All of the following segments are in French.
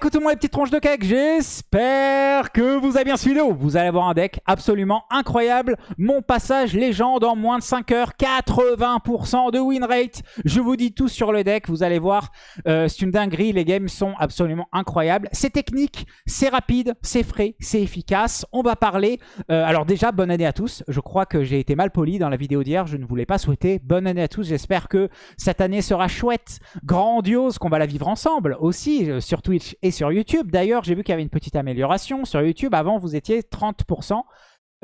coucou tout le monde les petites tronches de cake, j'espère que vous avez bien suivi Vous allez avoir un deck absolument incroyable. Mon passage légende en moins de 5 heures, 80% de win rate. Je vous dis tout sur le deck, vous allez voir, euh, c'est une dinguerie, les games sont absolument incroyables. C'est technique, c'est rapide, c'est frais, c'est efficace. On va parler, euh, alors déjà bonne année à tous. Je crois que j'ai été mal poli dans la vidéo d'hier, je ne voulais pas souhaiter bonne année à tous. J'espère que cette année sera chouette, grandiose, qu'on va la vivre ensemble aussi euh, sur Twitch sur YouTube. D'ailleurs, j'ai vu qu'il y avait une petite amélioration. Sur YouTube, avant, vous étiez 30%.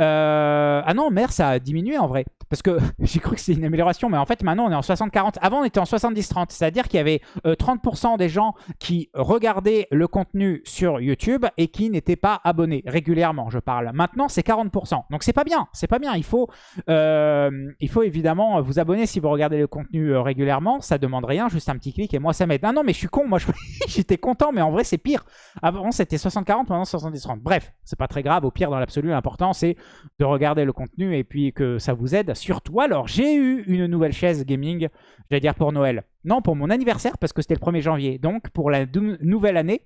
Euh, ah non, merde, ça a diminué en vrai. Parce que j'ai cru que c'était une amélioration, mais en fait maintenant on est en 60-40. Avant on était en 70-30, c'est-à-dire qu'il y avait 30% euh, des gens qui regardaient le contenu sur YouTube et qui n'étaient pas abonnés régulièrement, je parle. Maintenant c'est 40%, donc c'est pas bien, c'est pas bien. Il faut, euh, il faut évidemment vous abonner si vous regardez le contenu euh, régulièrement, ça demande rien, juste un petit clic et moi ça m'aide. Ah non mais je suis con, moi j'étais content, mais en vrai c'est pire. Avant c'était 60-40, maintenant 70-30. Bref, c'est pas très grave, au pire dans l'absolu, l'important c'est de regarder le contenu et puis que ça vous aide surtout. Alors, j'ai eu une nouvelle chaise gaming, j'allais dire pour Noël. Non, pour mon anniversaire, parce que c'était le 1er janvier. Donc, pour la nouvelle année,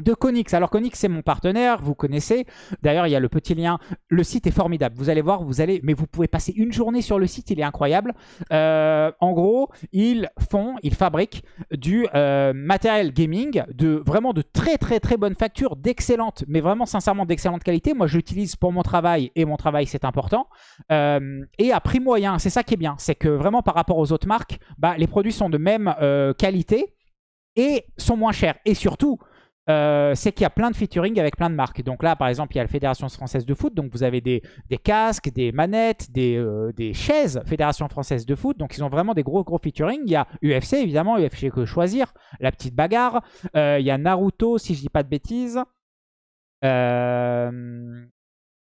de Konix. Alors Konix c'est mon partenaire, vous connaissez. D'ailleurs il y a le petit lien. Le site est formidable. Vous allez voir, vous allez, mais vous pouvez passer une journée sur le site, il est incroyable. Euh, en gros, ils font, ils fabriquent du euh, matériel gaming de vraiment de très très très bonne facture, d'excellente, mais vraiment sincèrement d'excellente qualité. Moi j'utilise pour mon travail et mon travail c'est important. Euh, et à prix moyen, c'est ça qui est bien, c'est que vraiment par rapport aux autres marques, bah, les produits sont de même qualité et sont moins chers. Et surtout, euh, c'est qu'il y a plein de featuring avec plein de marques. Donc là, par exemple, il y a la Fédération Française de Foot. Donc vous avez des, casques, des manettes, euh, des, chaises Fédération Française de Foot. Donc ils ont vraiment des gros gros featuring. Il y a UFC, évidemment, UFC que choisir. La petite bagarre. Euh, il y a Naruto, si je dis pas de bêtises.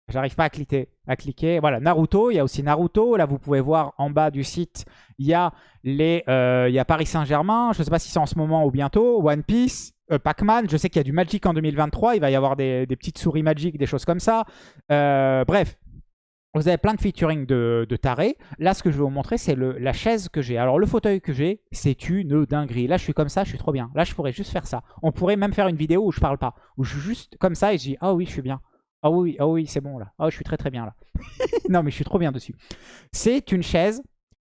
J'arrive pas à cliquer, à cliquer. Voilà, Naruto. Il y a aussi Naruto. Là, vous pouvez voir en bas du site, il y a, les, il y a Paris Saint-Germain. Je ne sais pas si c'est en ce moment ou bientôt. One Piece. Euh, Pac-Man, je sais qu'il y a du Magic en 2023, il va y avoir des, petites souris Magic, des choses comme ça. Euh, bref, vous avez plein de featuring de, tarés. Là, ce que je vais vous montrer, c'est la chaise que j'ai. Alors, le fauteuil que j'ai, c'est une dinguerie. Là, je suis comme ça, je suis trop bien. Là, je pourrais juste faire ça. On pourrait même faire une vidéo où je parle pas. Où je suis juste comme ça et je dis « Ah oui, je suis bien. Ah oui, ah oui, c'est bon là. Ah, je suis très très bien là. non, mais je suis trop bien dessus. C'est une chaise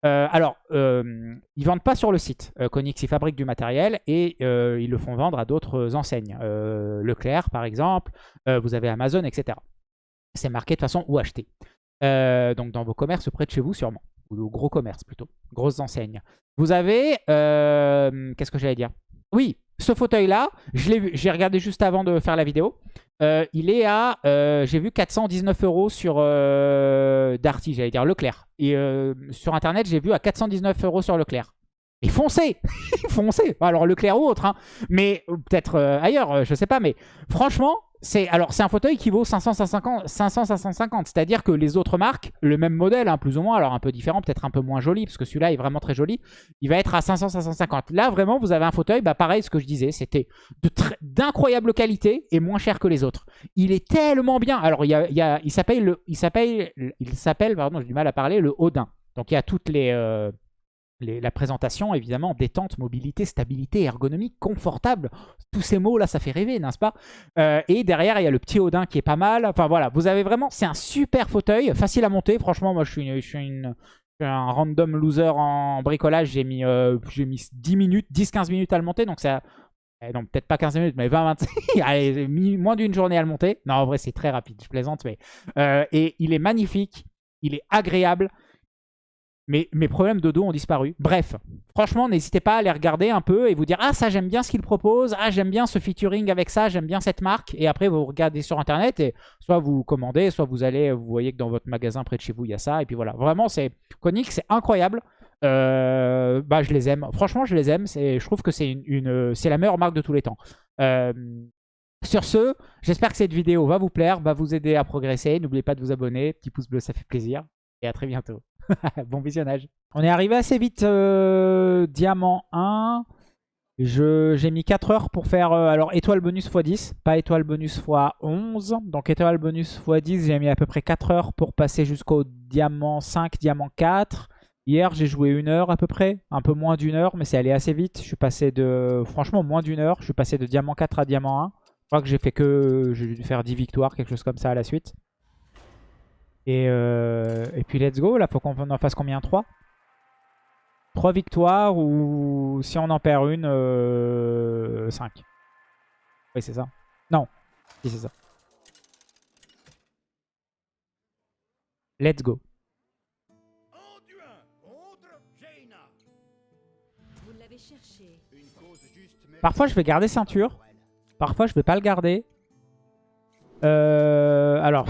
euh, alors, euh, ils vendent pas sur le site. Euh, Konix, ils fabriquent du matériel et euh, ils le font vendre à d'autres enseignes. Leclerc, par exemple. vous avez Amazon, etc. C'est marqué de façon ou acheter. donc, dans vos commerces près de chez vous, sûrement. Ou gros commerces, plutôt. Grosses enseignes. Vous avez... Qu'est-ce que j'allais dire? Oui, ce fauteuil-là, j'ai regardé juste avant de faire la vidéo. Euh, il est à, euh, j'ai vu 419 euros sur euh, Darty, j'allais dire Leclerc. Et sur Internet, j'ai vu à 419 euros sur Leclerc. Et foncez Foncez Alors Leclerc ou autre, hein. mais peut-être ailleurs, je sais pas. Mais franchement, c'est alors c'est un fauteuil qui vaut 500 550 c'est-à-dire que les autres marques le même modèle hein, plus ou moins alors un peu différent peut-être un peu moins joli parce que celui-là est vraiment très joli il va être à 500 550 là vraiment vous avez un fauteuil bah pareil ce que je disais c'était d'incroyable qualité et moins cher que les autres. Il est tellement bien. Alors il y a, il s'appelle le il s'appelle il s'appelle pardon j'ai du mal à parler le Odin. Donc il y a toutes les euh, la présentation, évidemment, détente, mobilité, stabilité, ergonomie, confortable. Tous ces mots-là, ça fait rêver, n'est-ce pas? Euh, Et derrière, il y a le petit Odin qui est pas mal. Enfin voilà, vous avez vraiment... C'est un super fauteuil, facile à monter. Franchement, moi, je suis, je suis, un random loser en bricolage. J'ai mis, euh, mis 10 minutes, 10-15 minutes à le monter. Donc ça... Eh, non, peut-être pas 15 minutes, mais 20-25. Allez, moins d'une journée à le monter. Non, en vrai, c'est très rapide, je plaisante. mais euh, Et il est magnifique, il est agréable. Mais mes problèmes de dos ont disparu. Bref, franchement, n'hésitez pas à aller regarder un peu et vous dire « Ah, ça, j'aime bien ce qu'il propose. Ah, j'aime bien ce featuring avec ça. J'aime bien cette marque. » Et après, vous regardez sur Internet et soit vous commandez, soit vous allez, vous voyez que dans votre magasin près de chez vous, il y a ça. Et puis voilà, vraiment, c'est Konix, c'est incroyable. Euh, bah, je les aime. Franchement, je les aime. Je trouve que c'est une, la meilleure marque de tous les temps. Euh, sur ce, j'espère que cette vidéo va vous plaire, va vous aider à progresser. N'oubliez pas de vous abonner. Petit pouce bleu, ça fait plaisir. Et à très bientôt. bon visionnage. On est arrivé assez vite, euh, diamant 1. J'ai mis 4 heures pour faire euh, alors étoile bonus x10, pas étoile bonus x11. Donc étoile bonus x10, j'ai mis à peu près 4 heures pour passer jusqu'au diamant 5, diamant 4. Hier, j'ai joué une heure à peu près. Un peu moins d'une heure, mais c'est allé assez vite. Je suis passé de... Franchement, moins d'une heure. Je suis passé de diamant 4 à diamant 1. Je crois que j'ai fait que... J'ai dû faire 10 victoires, quelque chose comme ça à la suite. Et, euh, Et puis let's go. Là, faut qu'on en fasse combien? 3 3 victoires ou si on en perd une, euh... 5. Oui, c'est ça. Non, si c'est ça. Let's go. Parfois, je vais garder ceinture. Parfois, je vais pas le garder. Euh, alors,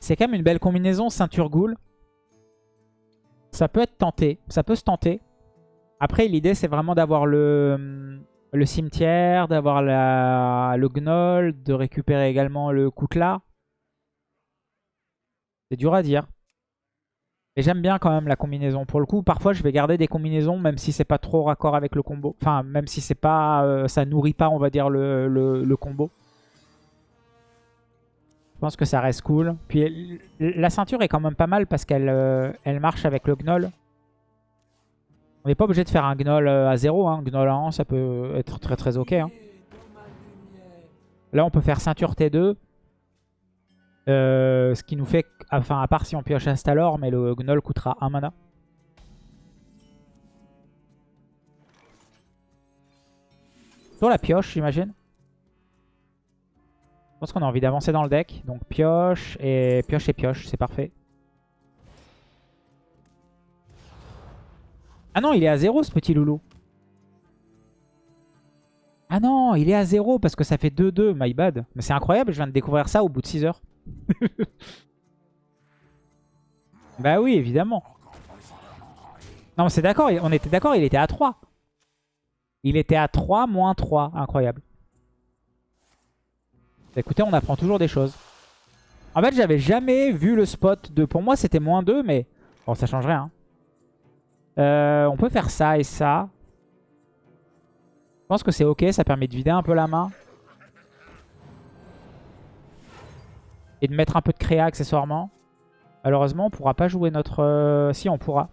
c'est quand même une belle combinaison ceinture ghoul. Ça peut être tenté. Ça peut se tenter. Après, l'idée, c'est vraiment d'avoir le, le cimetière, d'avoir le gnoll, de récupérer également le Koutla. C'est dur à dire. Et j'aime bien quand même la combinaison. Pour le coup, parfois je vais garder des combinaisons même si c'est pas trop raccord avec le combo. Enfin, même si c'est pas, euh, ça nourrit pas, on va dire, le, combo. Je pense que ça reste cool. Puis la ceinture est quand même pas mal parce qu'elle euh, elle marche avec le gnoll. On n'est pas obligé de faire un gnoll euh, à 0. Hein. Gnoll à 1, ça peut être très très ok. Hein. Là, on peut faire ceinture T2. Euh, ce qui nous fait, enfin à part si on pioche Instalor, mais le Gnoll coûtera 1 mana. Sur la pioche, j'imagine. Je pense qu'on a envie d'avancer dans le deck. Donc pioche et pioche et pioche, c'est parfait. Ah non, il est à 0 ce petit loulou. Ah non, il est à 0 parce que ça fait 2-2, my bad. Mais c'est incroyable, je viens de découvrir ça au bout de 6 heures. bah oui, évidemment. Non, c'est d'accord, on était d'accord, il était à 3. Il était à 3, moins 3. Incroyable. Écoutez, on apprend toujours des choses. En fait, j'avais jamais vu le spot de... Pour moi, c'était moins 2, mais... Bon, ça change rien. Euh, on peut faire ça et ça. Je pense que c'est ok, ça permet de vider un peu la main. Et de mettre un peu de créa accessoirement. Malheureusement, on pourra pas jouer notre... Euh, si, on pourra.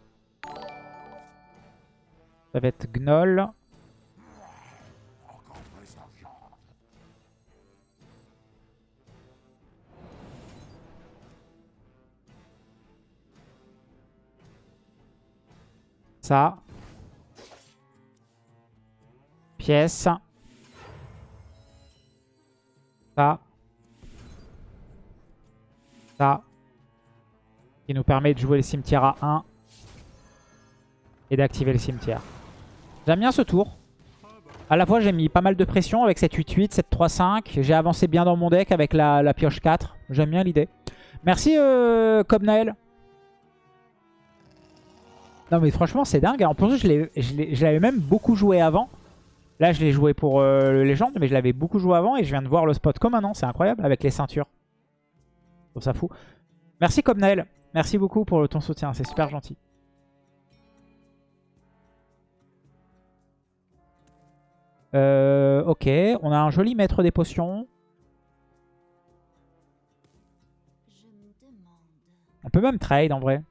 Ça va être Gnoll. Ça. Pièce. Ça ça. Qui nous permet de jouer le cimetière à 1. Et d'activer le cimetière. J'aime bien ce tour. À la fois, j'ai mis pas mal de pression avec cette 8-8, cette 3-5. J'ai avancé bien dans mon deck avec la, pioche 4. J'aime bien l'idée. Merci, euh, Cobnael. Non, mais franchement, c'est dingue. En plus, je l'avais même beaucoup joué avant. Là, je l'ai joué pour euh, le Légende, mais je l'avais beaucoup joué avant. Et je viens de voir le spot comme un an. C'est incroyable avec les ceintures ça fout. Merci Cobnael. Merci beaucoup pour ton soutien. C'est super gentil. Euh, ok, on a un joli maître des potions. On peut même trade en vrai.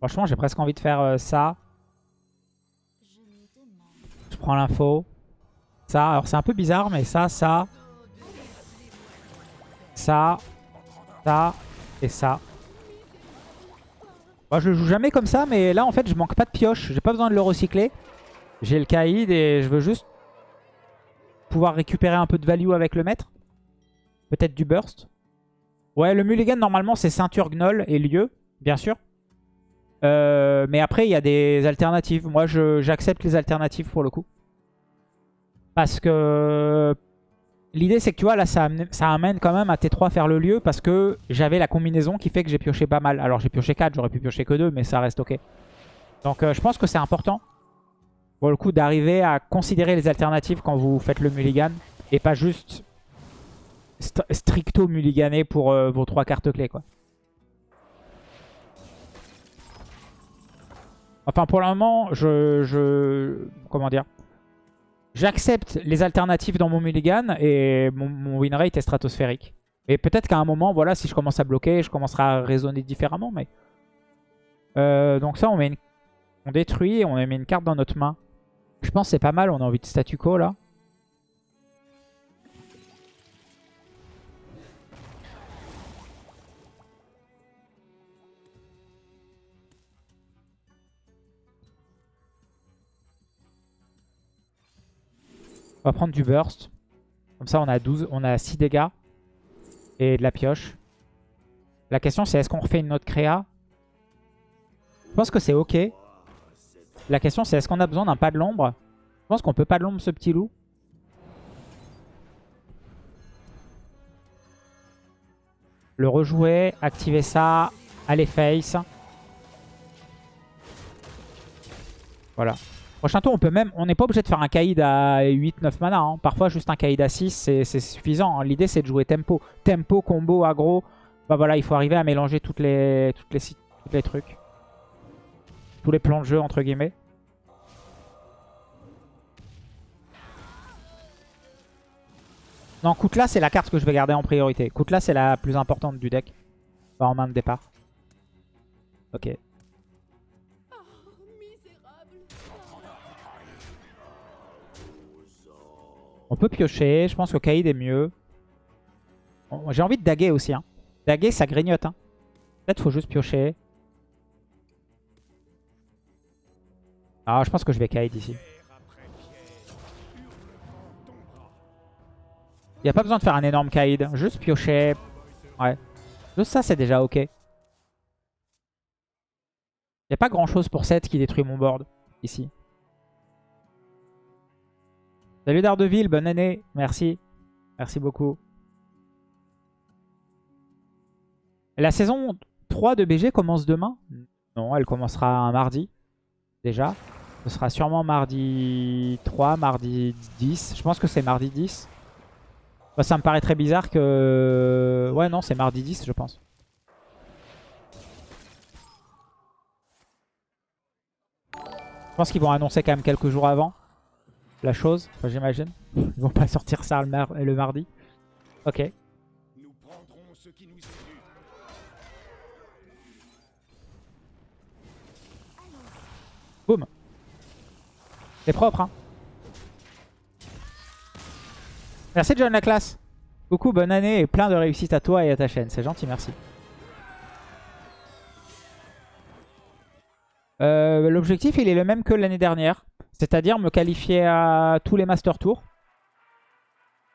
Franchement, j'ai presque envie de faire euh, ça. Je prends l'info. Ça, alors c'est un peu bizarre, mais ça, ça. Ça. Ça. Et ça. Moi, je joue jamais comme ça, mais là, en fait, je manque pas de pioche. J'ai pas besoin de le recycler. J'ai le Kaïd et je veux juste pouvoir récupérer un peu de value avec le maître. Peut-être du burst. Ouais, le mulligan, normalement, c'est ceinture gnoll et lieu, bien sûr. Euh, mais après, il y a des alternatives. Moi, j'accepte les alternatives pour le coup. Parce que l'idée, c'est que tu vois, là, ça amène, quand même à T3 faire le lieu parce que j'avais la combinaison qui fait que j'ai pioché pas mal. Alors, j'ai pioché 4, j'aurais pu piocher que 2, mais ça reste ok. Donc, euh, je pense que c'est important, pour le coup, d'arriver à considérer les alternatives quand vous faites le mulligan et pas juste stricto mulliganer pour euh, vos 3 cartes clés, quoi. Enfin, pour le moment, je... comment dire? J'accepte les alternatives dans mon mulligan et mon, mon win rate est stratosphérique. Et peut-être qu'à un moment, voilà, si je commence à bloquer, je commencerai à raisonner différemment. Mais euh, Donc ça, on, on détruit et on met une carte dans notre main. Je pense que c'est pas mal, on a envie de statu quo là. On va prendre du burst. Comme ça, on a 12, on a 6 dégâts. Et de la pioche. La question, c'est est-ce qu'on refait une autre créa? Je pense que c'est ok. La question, c'est est-ce qu'on a besoin d'un pas de l'ombre? Je pense qu'on peut pas de l'ombre ce petit loup. Le rejouer, activer ça, aller face. Voilà. Prochain tour, on peut même, on n'est pas obligé de faire un Kaïd à 8-9 mana. Hein. Parfois, juste un Kaïd à 6, c'est suffisant. Hein. L'idée, c'est de jouer tempo. Tempo, combo, aggro. Bah voilà, il faut arriver à mélanger toutes les, toutes les, tous les trucs. Tous les plans de jeu, entre guillemets. Non, Koutla, c'est la carte que je vais garder en priorité. Koutla, c'est la plus importante du deck. en main de départ. Ok. On peut piocher. Je pense que Kaïd est mieux. J'ai envie de daguer aussi. Hein. Daguer, ça grignote. Hein. Peut-être faut juste piocher. Ah, je pense que je vais Kaïd ici. Il n'y a pas besoin de faire un énorme Kaïd. Juste piocher. Ouais. Juste ça, c'est déjà ok. Il n'y a pas grand chose pour 7 qui détruit mon board ici. Salut Daredevil, bonne année. Merci. Merci beaucoup. La saison 3 de BG commence demain? Non, elle commencera un mardi. Déjà. Ce sera sûrement mardi 3, mardi 10. Je pense que c'est mardi 10. ça me paraît très bizarre que... Ouais, non, c'est mardi 10, je pense. Je pense qu'ils vont annoncer quand même quelques jours avant la chose, j'imagine. Ils vont pas sortir ça le, le mardi. Ok. Nous prendrons ce qui nous Boum. C'est propre, hein. Merci John la classe. Coucou, bonne année et plein de réussite à toi et à ta chaîne. C'est gentil, merci. Euh, l'objectif, il est le même que l'année dernière. C'est-à-dire me qualifier à tous les Master Tours.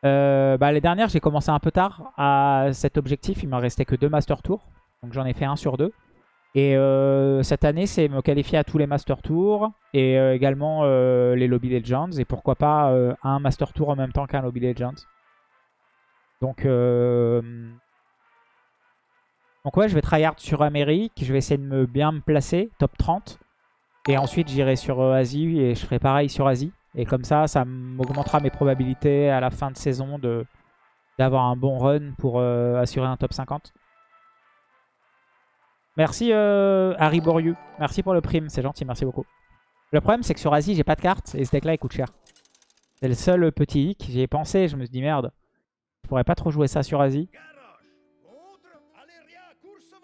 Euh, bah, les dernières, j'ai commencé un peu tard à cet objectif. Il me restait que deux Master Tours. Donc j'en ai fait un sur deux. Et euh, cette année, c'est me qualifier à tous les Master Tours. Et euh, également les Lobby Legends. Et pourquoi pas un Master Tour en même temps qu'un Lobby Legends. Donc, Donc ouais, je vais tryhard sur Amérique. Je vais essayer de me bien me placer. Top 30. Et ensuite, j'irai sur euh, Asie et je ferai pareil sur Asie. Et comme ça, ça m'augmentera mes probabilités à la fin de saison d'avoir un bon run pour euh, assurer un top 50. Merci euh, Harry Boriu. Merci pour le prime, c'est gentil, merci beaucoup. Le problème, c'est que sur Asie, j'ai pas de carte et ce deck-là, il coûte cher. C'est le seul petit hic. J'y ai pensé, je me suis dit merde, je pourrais pas trop jouer ça sur Asie.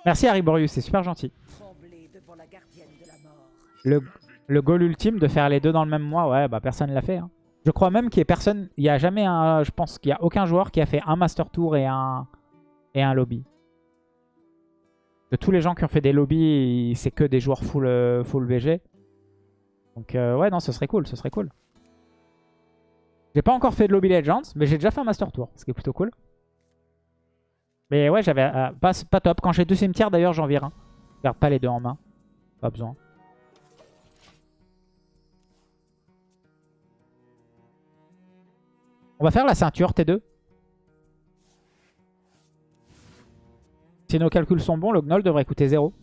Merci Harry Boriu, c'est super gentil. Le, le goal ultime de faire les deux dans le même mois, ouais, bah personne l'a fait. Hein. Je crois même qu'il y a personne, il n'y a jamais un, je pense qu'il n'y a aucun joueur qui a fait un Master Tour et un, et un lobby. De tous les gens qui ont fait des lobbies, c'est que des joueurs full, euh, full VG. Donc euh, ouais, non, ce serait cool, ce serait cool. J'ai pas encore fait de lobby Legends, mais j'ai déjà fait un Master Tour, ce qui est plutôt cool. Mais ouais, j'avais euh, pas, pas top. Quand j'ai deux cimetières, d'ailleurs, j'en vire un. Je garde pas les deux en main. Pas besoin. On va faire la ceinture T2. Si nos calculs sont bons, le Gnoll devrait coûter 0.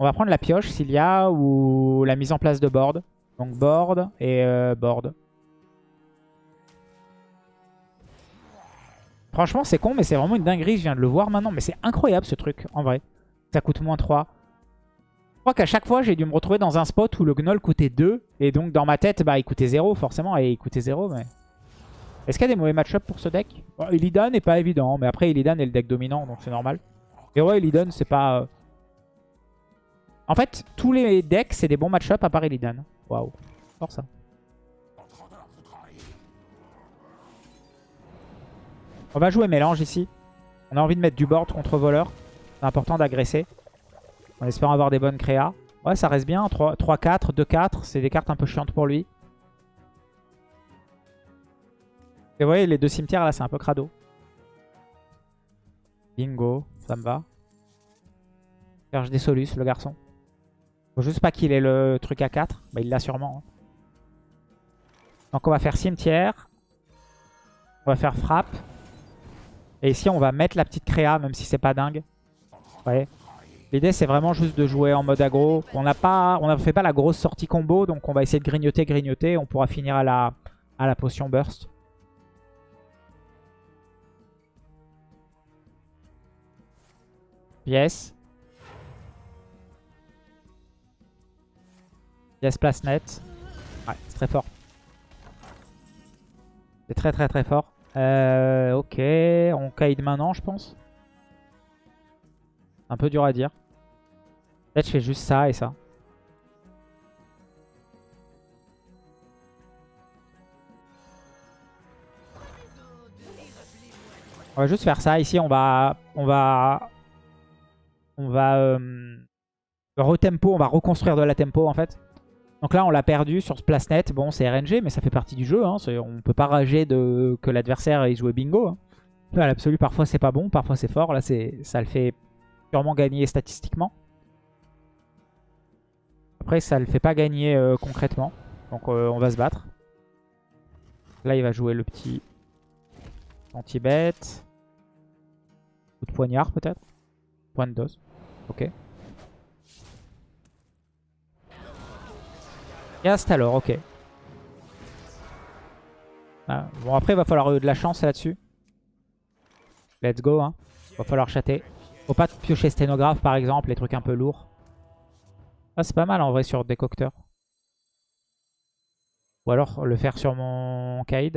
On va prendre la pioche s'il y a ou la mise en place de board. Donc board et euh, board. Franchement, c'est con, mais c'est vraiment une dinguerie. Je viens de le voir maintenant. Mais c'est incroyable ce truc, en vrai. Ça coûte moins 3. Crois qu'à chaque fois, j'ai dû me retrouver dans un spot où le Gnoll coûtait 2. Et donc, dans ma tête, bah, il coûtait 0, forcément. Et il coûtait 0, mais... Est-ce qu'il y a des mauvais match-up pour ce deck? Bon, Illidan n'est pas évident. Mais après, Illidan est le deck dominant, donc c'est normal. Et ouais, Illidan, c'est pas... Euh, en fait, tous les decks, c'est des bons match-up à part Illidan. Waouh. Fort ça. On va jouer mélange ici. On a envie de mettre du board contre voleur. C'est important d'agresser. En espérant avoir des bonnes créas. Ouais, ça reste bien. 3-4, 2-4. C'est des cartes un peu chiantes pour lui. Et vous voyez, les deux cimetières là, c'est un peu crado. Bingo, ça me va. Cherche des solus, le garçon. Faut juste pas qu'il ait le truc à 4. Bah, il l'a sûrement. Hein. Donc on va faire cimetière. On va faire frappe. Et ici, on va mettre la petite créa, même si c'est pas dingue. Ouais. L'idée, c'est vraiment juste de jouer en mode aggro. On n'a pas, fait pas la grosse sortie combo, donc on va essayer de grignoter, grignoter. On pourra finir à la, potion burst. Yes. Yes, place net. Ouais, c'est très fort. C'est très très très fort. Euh, ok, on kite maintenant, je pense. Un peu dur à dire. Peut-être je fais juste ça et ça. On va juste faire ça. Ici, on va... On va... On va... Euh, retempo, on va reconstruire de la tempo en fait. Donc là, on l'a perdu sur ce place net. Bon, c'est RNG, mais ça fait partie du jeu. Hein. On peut pas rager de... que l'adversaire ait joué bingo. Hein. À l'absolu, parfois c'est pas bon, parfois c'est fort. Là, ça le fait purement gagner statistiquement. Après, ça le fait pas gagner euh, concrètement. Donc euh, on va se battre. Là, il va jouer le petit anti-bet. Coup de poignard peut-être. Point de dose. Ok. Cast alors, ok. Ah, bon, après, il va falloir de la chance là-dessus. Let's go, hein. Va falloir chatter. Faut pas piocher sténographe, par exemple, les trucs un peu lourds. Ah, c'est pas mal, en vrai, sur décocteur. Ou alors le faire sur mon. C'est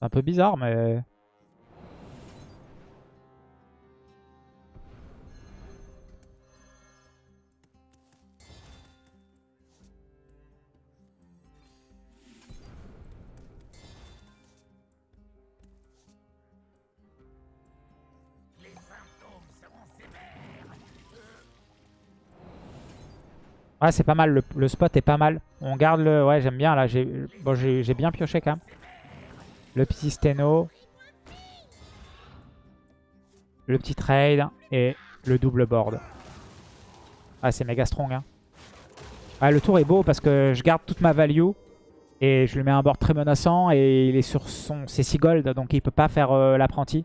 un peu bizarre, mais... Ouais, c'est pas mal. Le, spot est pas mal. On garde le... Ouais, j'aime bien. Là, j'ai bon, bien pioché quand même. Le petit steno. Le petit trade. Et le double board. Ah, c'est méga strong. Hein. Ah, le tour est beau parce que je garde toute ma value. Et je lui mets un board très menaçant. Et il est sur son... C'est 6 gold. Donc il peut pas faire euh, l'apprenti.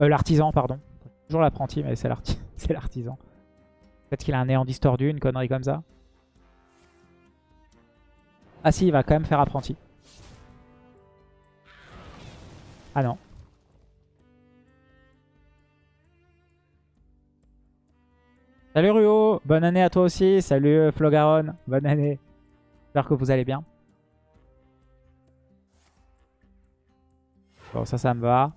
Euh, l'artisan, pardon. Toujours l'apprenti, mais c'est l'artisan. Peut-être qu'il a un néant distordu, une connerie comme ça. Ah si, il va quand même faire apprenti. Ah non. Salut Ruo, bonne année à toi aussi. Salut euh, Flogaron, bonne année. J'espère que vous allez bien. Bon, ça, ça me va.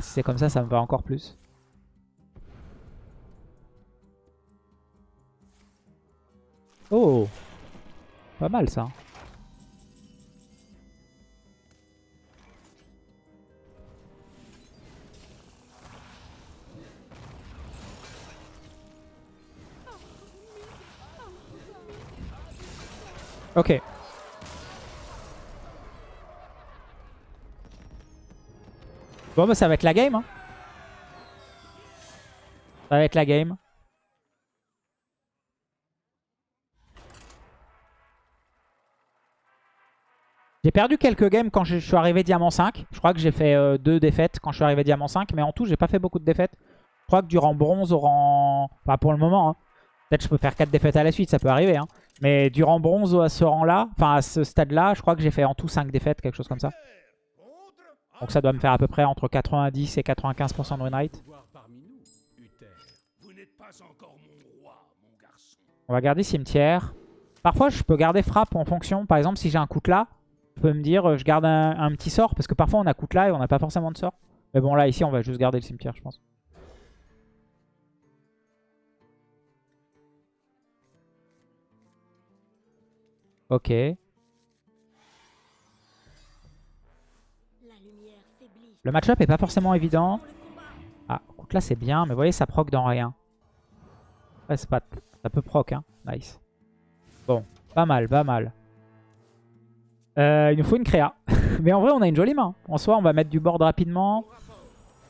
Si c'est comme ça, ça me va encore plus. Pas mal ça. Ok. Bon bah ça va être la game. Hein. Ça va être la game. J'ai perdu quelques games quand je suis arrivé Diamant 5. Je crois que j'ai fait euh, deux défaites quand je suis arrivé Diamant 5. Mais en tout, j'ai pas fait beaucoup de défaites. Je crois que durant bronze, au rang... Enfin, pour le moment. Hein. Peut-être je peux faire 4 défaites à la suite, ça peut arriver. Hein. Mais durant bronze à ce rang-là, enfin à ce stade-là, je crois que j'ai fait en tout 5 défaites, quelque chose comme ça. Donc ça doit me faire à peu près entre 90 et 95% de win rate. On va garder cimetière. Parfois, je peux garder frappe en fonction. Par exemple, si j'ai un coup là, je peux me dire euh, je garde un, petit sort. Parce que parfois, on a coup là et on n'a pas forcément de sort. Mais bon, là, ici, on va juste garder le cimetière, je pense. Ok. Le match-up est pas forcément évident. Ah, là c'est bien, mais vous voyez, ça proc dans rien. Ouais, c'est pas... Ça peut proc, hein. Nice. Bon, pas mal, pas mal. Euh, il nous faut une créa. mais en vrai, on a une jolie main. En soi, on va mettre du board rapidement.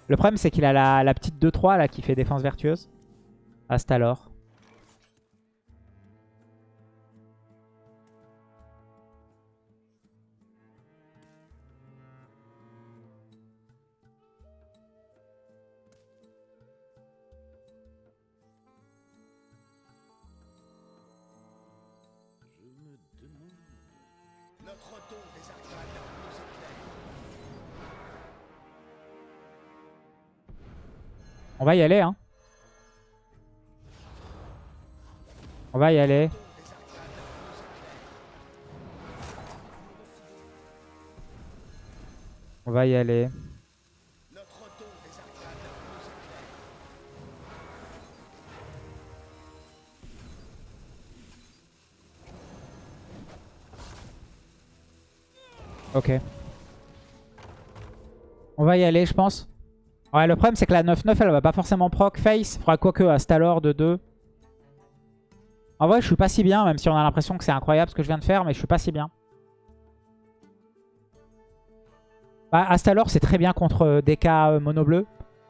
Le problème, c'est qu'il a la, petite 2-3 là qui fait défense vertueuse. Astalor. On va y aller, hein. On va y aller. On va y aller. Ok. On va y aller, je pense. Ouais, le problème, c'est que la 9-9, elle va pas forcément proc face. Faudra quoique à Stalor de 2. En vrai, je suis pas si bien, même si on a l'impression que c'est incroyable ce que je viens de faire, mais je suis pas si bien. Bah, Astalor, c'est très bien contre euh, DK euh, mono bleu,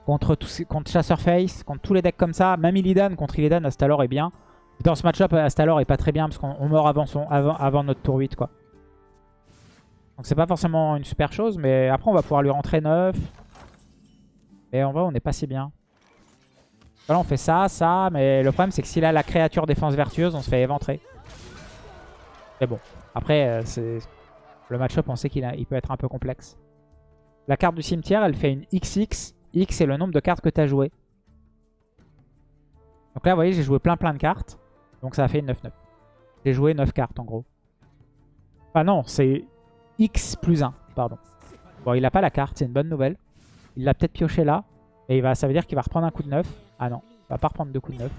contre, contre Chasseur Face, contre tous les decks comme ça. Même Illidan, contre Illidan, Astalor est bien. Dans ce match-up, Astalor est pas très bien parce qu'on meurt avant, son, avant, avant notre tour 8. quoi. Donc c'est pas forcément une super chose, mais après on va pouvoir lui rentrer 9. Mais en vrai, on n'est pas si bien. Là, on fait ça, ça. Mais le problème, c'est que s'il a la créature défense vertueuse, on se fait éventrer. Mais bon. Après, euh, le match-up, on sait qu'il il peut être un peu complexe. La carte du cimetière, elle fait une XX. X, c'est le nombre de cartes que tu as joué. Donc là, vous voyez, j'ai joué plein plein de cartes. Donc ça a fait une 9-9. J'ai joué 9 cartes, en gros. Ah non, c'est X plus 1, pardon. Bon, il n'a pas la carte, c'est une bonne nouvelle. Il l'a peut-être pioché là. Et il va, ça veut dire qu'il va reprendre un coup de 9. Ah non, il va pas reprendre deux coups de 9.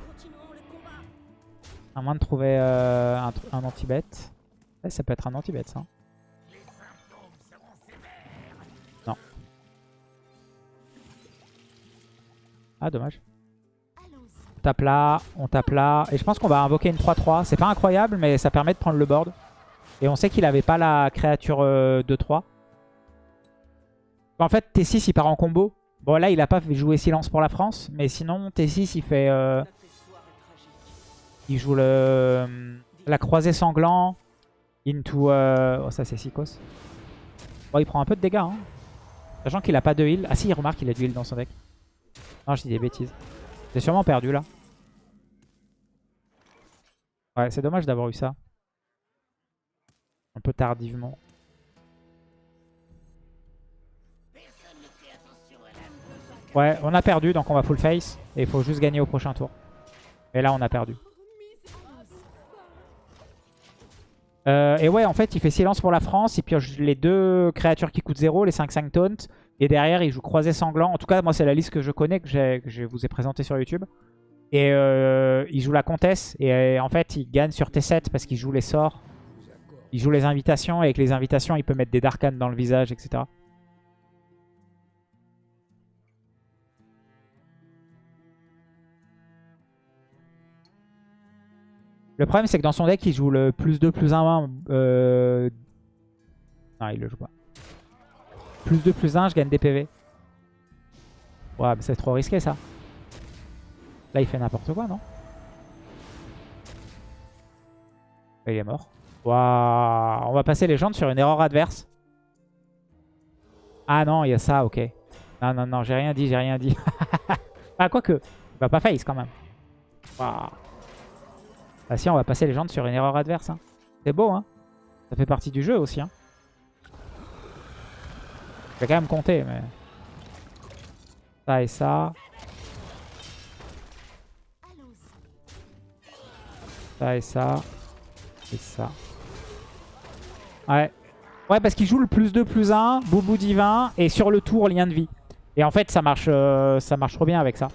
À moins de trouver euh, un, anti-bet. ça peut être un anti-bet ça. Non. Ah dommage. On tape là, on tape là. Et je pense qu'on va invoquer une 3-3. C'est pas incroyable mais ça permet de prendre le board. Et on sait qu'il avait pas la créature 2-3. Euh, en fait, T6, il part en combo. Bon, là, il a pas jouer silence pour la France. Mais sinon, T6, il fait... Euh, il joue le la croisée sanglant into... Euh, oh, ça, c'est Sikos. Bon, il prend un peu de dégâts. Hein. Sachant qu'il a pas de heal. Ah si, il remarque qu'il a du heal dans son deck. Non, je dis des bêtises. J'ai sûrement perdu, là. Ouais, c'est dommage d'avoir eu ça. Un peu tardivement. Ouais, on a perdu, donc on va full face. Et il faut juste gagner au prochain tour. Et là, on a perdu. Euh, et ouais, en fait, il fait silence pour la France. Il pioche les deux créatures qui coûtent 0, les 5-5 taunt. Et derrière, il joue croisé sanglant. En tout cas, moi, c'est la liste que je connais, que, je vous ai présentée sur YouTube. Et euh, il joue la comtesse. Et en fait, il gagne sur T7 parce qu'il joue les sorts. Il joue les invitations. Et avec les invitations, il peut mettre des Darkans dans le visage, etc. Le problème, c'est que dans son deck, il joue le plus 2, plus 1, euh... Non, il le joue pas. Plus 2, plus 1, je gagne des PV. Ouais, mais c'est trop risqué, ça. Là, il fait n'importe quoi, non? Il est mort. Waouh On va passer les jambes sur une erreur adverse. Ah non, il y a ça, ok. Non, non, non, j'ai rien dit, j'ai rien dit. ah, quoique. Il va pas face, quand même. Waouh Ah si, on va passer légende sur une erreur adverse. hein. C'est beau, hein. Ça fait partie du jeu aussi. Hein. Je vais quand même compter, mais... Ça et ça. Ça et ça. Et ça. Ouais. Ouais, parce qu'il joue le plus 2, plus 1, boubou divin, et sur le tour, lien de vie. Et en fait, ça marche, euh, ça marche trop bien avec ça.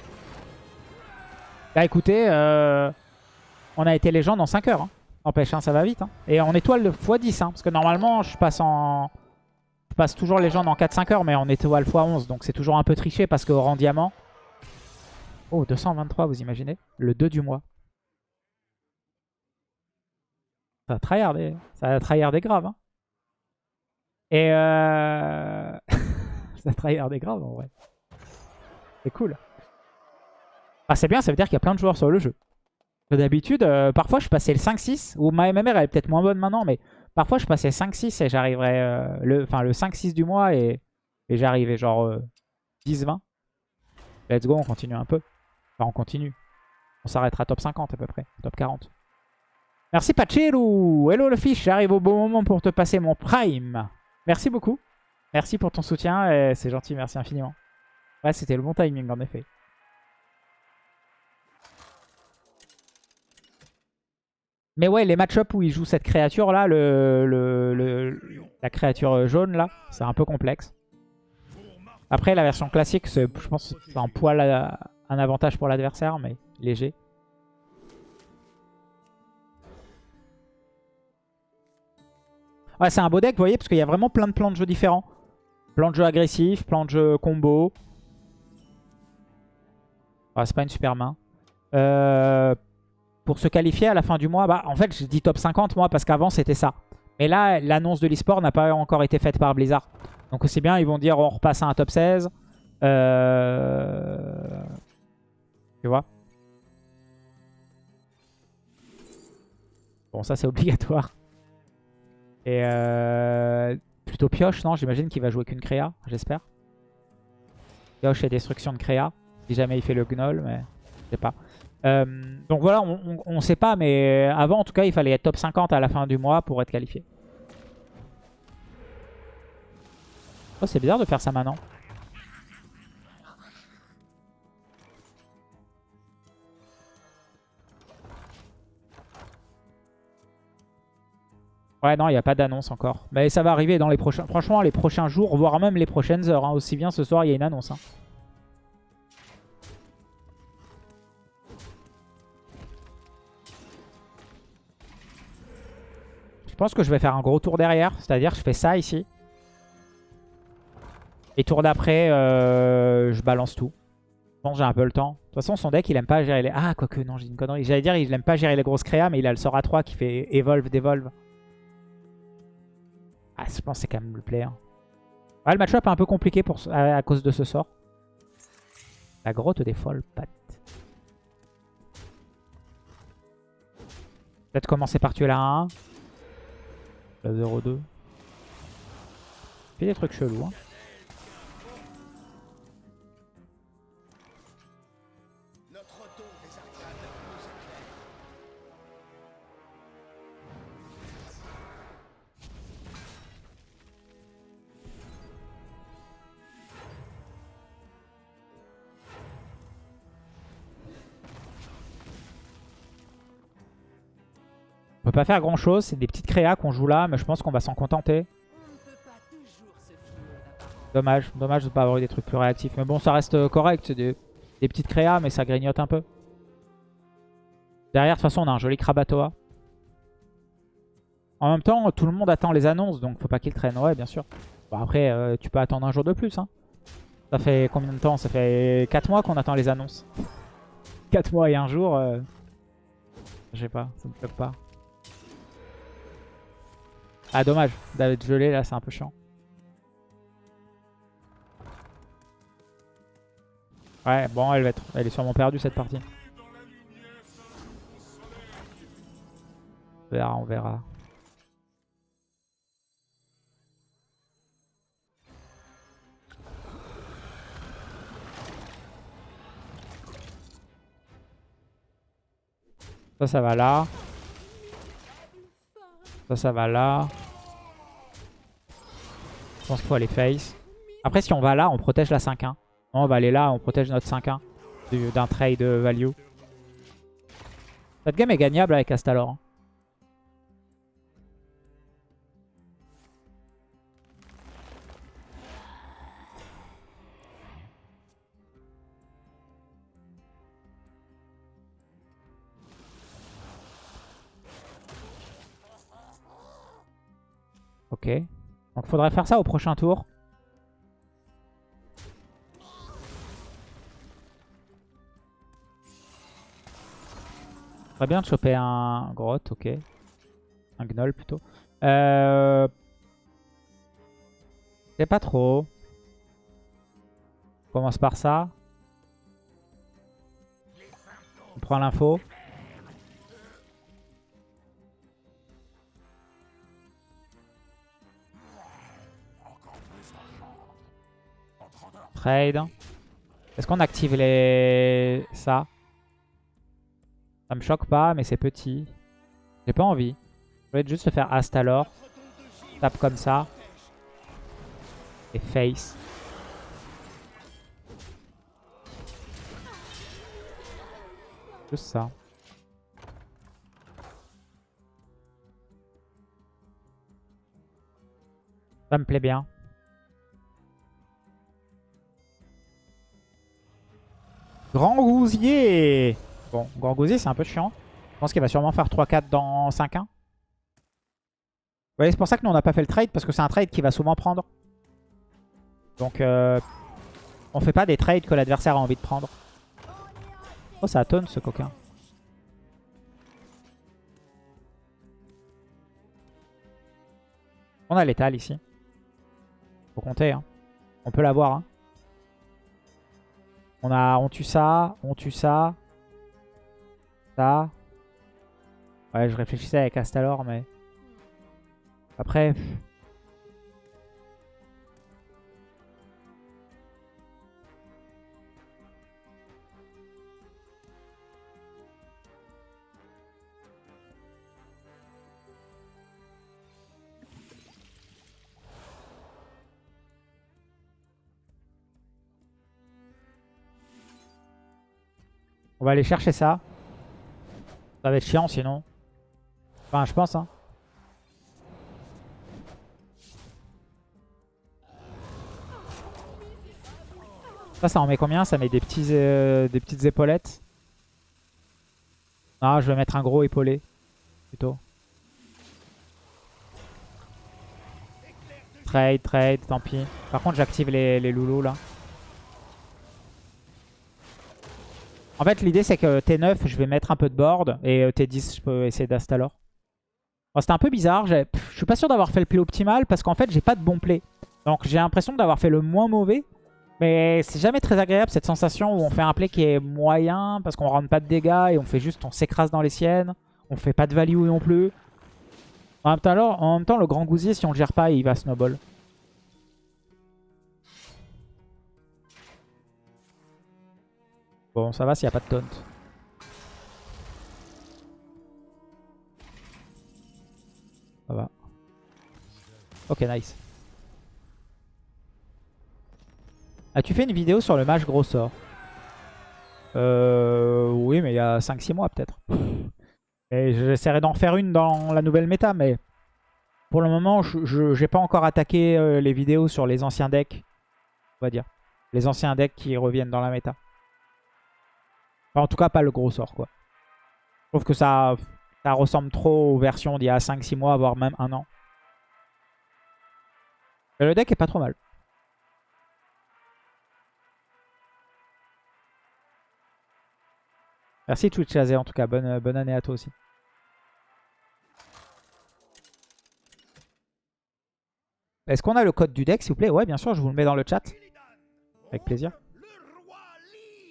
Là, écoutez, euh, on a été légende en 5 heures. Hein. N'empêche, hein, ça va vite. Hein. Et en étoile x10, hein, parce que normalement, je passe en... Je passe toujours légende en 4-5 heures, mais en étoile x11. Donc c'est toujours un peu triché, parce qu'au rang diamant... Oh, 223, vous imaginez Le 2 du mois. Ça a tryhardé, ça a tryhardé grave. Hein. Et euh... ça a tryhardé grave en vrai. C'est cool. Ah c'est bien, ça veut dire qu'il y a plein de joueurs sur le jeu. D'habitude, euh, parfois je passais le 5-6, ou ma MMR elle est peut-être moins bonne maintenant, mais parfois je passais 5-6 et j'arriverais, euh, le, enfin le 5-6 du mois et, et j'arrivais genre 10-20. Euh, Let's go, on continue un peu. Enfin on continue. On s'arrêtera top 50 à peu près, top 40. Merci Pacheru Hello le fish, j'arrive au bon moment pour te passer mon prime. Merci beaucoup. Merci pour ton soutien, c'est gentil, merci infiniment. Ouais, c'était le bon timing en effet. Mais ouais, les match-up où il joue cette créature là, le, la créature jaune là, c'est un peu complexe. Après, la version classique, je pense que c'est un poil un avantage pour l'adversaire, mais léger. Ouais, c'est un beau deck, vous voyez, parce qu'il y a vraiment plein de plans de jeu différents. Plan de jeu agressif, plan de jeu combo. Ah, c'est pas une super main. Euh, pour se qualifier à la fin du mois, bah, en fait, je dis top 50, moi, parce qu'avant, c'était ça. Mais là, l'annonce de l'e-sport n'a pas encore été faite par Blizzard. Donc c'est bien, ils vont dire on repasse à un top 16. Euh... Tu vois Bon, ça, c'est obligatoire. Et euh, plutôt pioche, non J'imagine qu'il va jouer qu'une créa, j'espère. Pioche et destruction de créa. Si jamais il fait le gnoll, mais je sais pas. Euh, donc voilà, on, ne sait pas, mais avant en tout cas, il fallait être top 50 à la fin du mois pour être qualifié. Oh, c'est bizarre de faire ça maintenant. Ouais, non, il n'y a pas d'annonce encore. Mais ça va arriver dans les prochains... Franchement, les prochains jours, voire même les prochaines heures. Hein. Aussi bien ce soir, il y a une annonce. Hein. Pense que je vais faire un gros tour derrière. C'est-à-dire je fais ça ici. Et tour d'après, euh, je balance tout. Je pense j'ai un peu le temps. De toute façon, son deck, il aime pas gérer les... Ah, quoique, non, j'ai une connerie. J'allais dire, il aime pas gérer les grosses créas, mais il a le sort à 3 qui fait Evolve, Devolve. Ah, je pense que c'est quand même le play. Hein. le match-up est un peu compliqué pour, à, cause de ce sort. La grotte des folles pattes. Peut-être commencer par tuer la 1. La 0-2. Fait des trucs chelous. Hein. Peut pas faire grand chose, c'est des petites créas qu'on joue là, mais je pense qu'on va s'en contenter. Dommage, dommage de ne pas avoir eu des trucs plus réactifs. Mais bon, ça reste correct, c'est des, petites créas, mais ça grignote un peu. Derrière, de toute façon, on a un joli Krabatoa. En même temps, tout le monde attend les annonces, donc faut pas qu'il traîne. Ouais, bien sûr. Bon, après, euh, tu peux attendre un jour de plus. Hein. Ça fait combien de temps? Ça fait 4 mois qu'on attend les annonces. 4 mois et un jour. Euh... Je sais pas, ça me bloque pas. Ah dommage, d'être gelé là c'est un peu chiant. Ouais bon elle va être. Elle est sûrement perdue cette partie. On verra, on verra. Ça, ça va là. Ça, ça va là. Je pense qu'il faut aller face. Après, si on va là, on protège la 5-1. on va aller là, on protège notre 5-1 d'un trade value. Cette game est gagnable avec Astalor. Ok. Donc faudrait faire ça au prochain tour. Très bien de choper un grotte, ok. Un gnoll plutôt. Euh... C'est pas trop. On commence par ça. On prend l'info. Est-ce qu'on active les... ça? Ça me choque pas, mais c'est petit. J'ai pas envie. Je voulais juste se faire Astalor. Tape comme ça. Et face. Juste ça. Ça me plaît bien. Grand Gousier Bon, Grand Gousier, c'est un peu chiant. Je pense qu'il va sûrement faire 3-4 dans 5-1. Ouais, c'est pour ça que nous, on n'a pas fait le trade, parce que c'est un trade qui va souvent prendre. Donc, euh, on fait pas des trades que l'adversaire a envie de prendre. Oh, ça tonne, ce coquin. On a l'étal ici. Faut compter. Hein. On peut l'avoir. Hein. On, a, on tue ça, on tue ça. Ça. Ouais, je réfléchissais avec Astalor, mais... Après... On va aller chercher ça. Ça va être chiant sinon. Enfin, je pense. Hein. Ça, ça en met combien? Ça met des, euh, petites épaulettes. Ah, je vais mettre un gros épaulé. Plutôt. Trade, trade, tant pis. Par contre, j'active les loulous là. En fait, l'idée, c'est que T9, je vais mettre un peu de board. Et euh, T10, je peux essayer d'Astalor. C'était un peu bizarre. Je suis pas sûr d'avoir fait le play optimal parce qu'en fait, j'ai pas de bon play. Donc, j'ai l'impression d'avoir fait le moins mauvais. Mais c'est jamais très agréable cette sensation où on fait un play qui est moyen parce qu'on rentre pas de dégâts et on fait juste, on s'écrase dans les siennes. On fait pas de value non plus. En même temps, en même temps le grand gousier, si on le gère pas, il va snowball. Bon, ça va s'il n'y a pas de taunt. Ça va. Ok, nice. As-tu fait une vidéo sur le match gros sort Euh... Oui, mais il y a 5-6 mois peut-être. Et j'essaierai d'en faire une dans la nouvelle méta, mais... Pour le moment, je n'ai pas encore attaqué euh, les vidéos sur les anciens decks. On va dire. Les anciens decks qui reviennent dans la méta en tout cas, pas le gros sort, quoi. Je trouve que ça, ça ressemble trop aux versions d'il y a 5-6 mois, voire même un an. Mais le deck est pas trop mal. Merci Twitch en tout cas. Bonne, bonne année à toi aussi. Est-ce qu'on a le code du deck, s'il vous plaît? Ouais, bien sûr, je vous le mets dans le chat. Avec plaisir.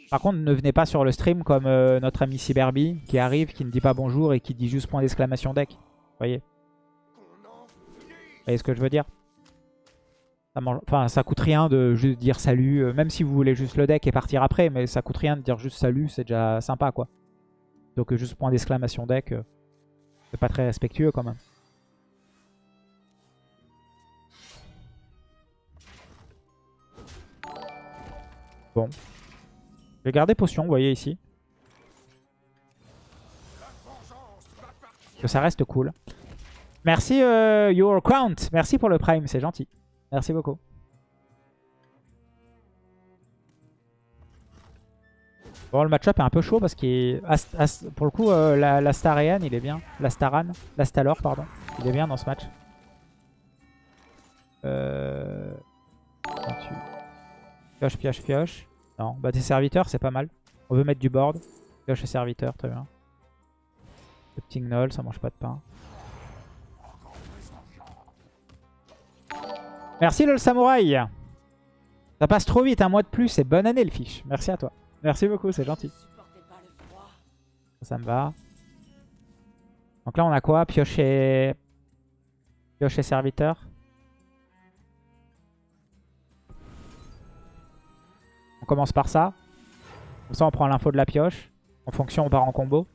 Par contre, ne venez pas sur le stream comme euh, notre ami Cyberby qui arrive, qui ne dit pas bonjour et qui dit juste point d'exclamation deck. Vous voyez Vous voyez ce que je veux dire? Ça. Enfin, ça coûte rien de juste dire salut, euh, même si vous voulez juste le deck et partir après, mais ça coûte rien de dire juste salut, c'est déjà sympa quoi. Donc euh, juste point d'exclamation deck, c'est pas très respectueux quand même. Bon. Vais garder potion, vous voyez ici. Que ça reste cool. Merci euh, Your Count. Merci pour le prime, c'est gentil. Merci beaucoup. Bon, le match-up est un peu chaud parce qu'il pour le coup, euh, la, la il est bien. La Staran, la Stalor, pardon. Il est bien dans ce match. Euh... Pioche, pioche, pioche. Non, bah tes serviteurs, c'est pas mal. On veut mettre du board. Pioche et serviteur, très bien. Le petit gnoll, ça mange pas de pain. Merci le samouraï Ça passe trop vite, un mois de plus et bonne année le fiche. Merci à toi. Merci beaucoup, c'est gentil. Ça me va. Donc là on a quoi? Piocher... Piocher serviteur. Commence par ça. Comme ça on prend l'info de la pioche. En fonction on part en combo.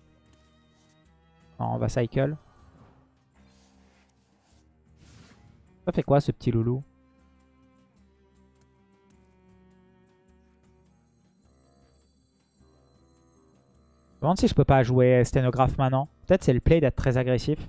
On va cycle. Ça fait quoi ce petit loulou? Je me demande si je peux pas jouer sténographe maintenant. Peut-être c'est le play d'être très agressif.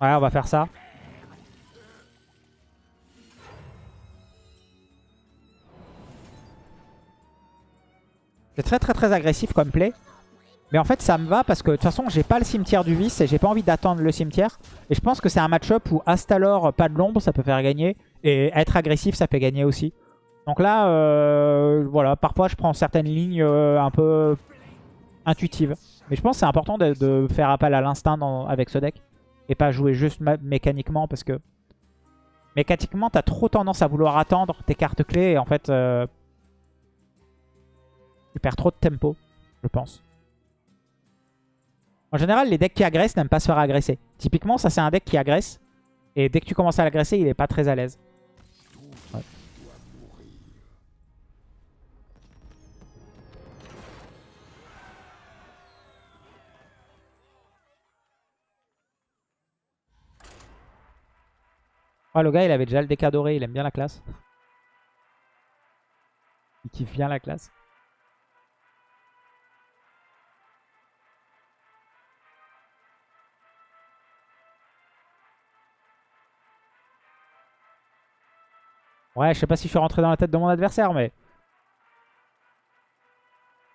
Ouais, on va faire ça. C'est très très très agressif comme play. Mais en fait ça me va parce que de toute façon j'ai pas le cimetière du vice et j'ai pas envie d'attendre le cimetière. Et je pense que c'est un match-up où Astalor, pas de l'ombre, ça peut faire gagner. Et être agressif ça fait gagner aussi. Donc là, euh, voilà, parfois je prends certaines lignes euh, un peu intuitives. Mais je pense que c'est important de, faire appel à l'instinct avec ce deck. Et pas jouer juste mécaniquement parce que... Mécaniquement, t'as trop tendance à vouloir attendre tes cartes clés et en fait... Euh, tu perds trop de tempo, je pense. En général, les decks qui agressent n'aiment pas se faire agresser. Typiquement, ça c'est un deck qui agresse. Et dès que tu commences à l'agresser, il est pas très à l'aise. Oh, le gars, il avait déjà le deck doré, il aime bien la classe. Il kiffe bien la classe. Ouais, je sais pas si je suis rentré dans la tête de mon adversaire, mais...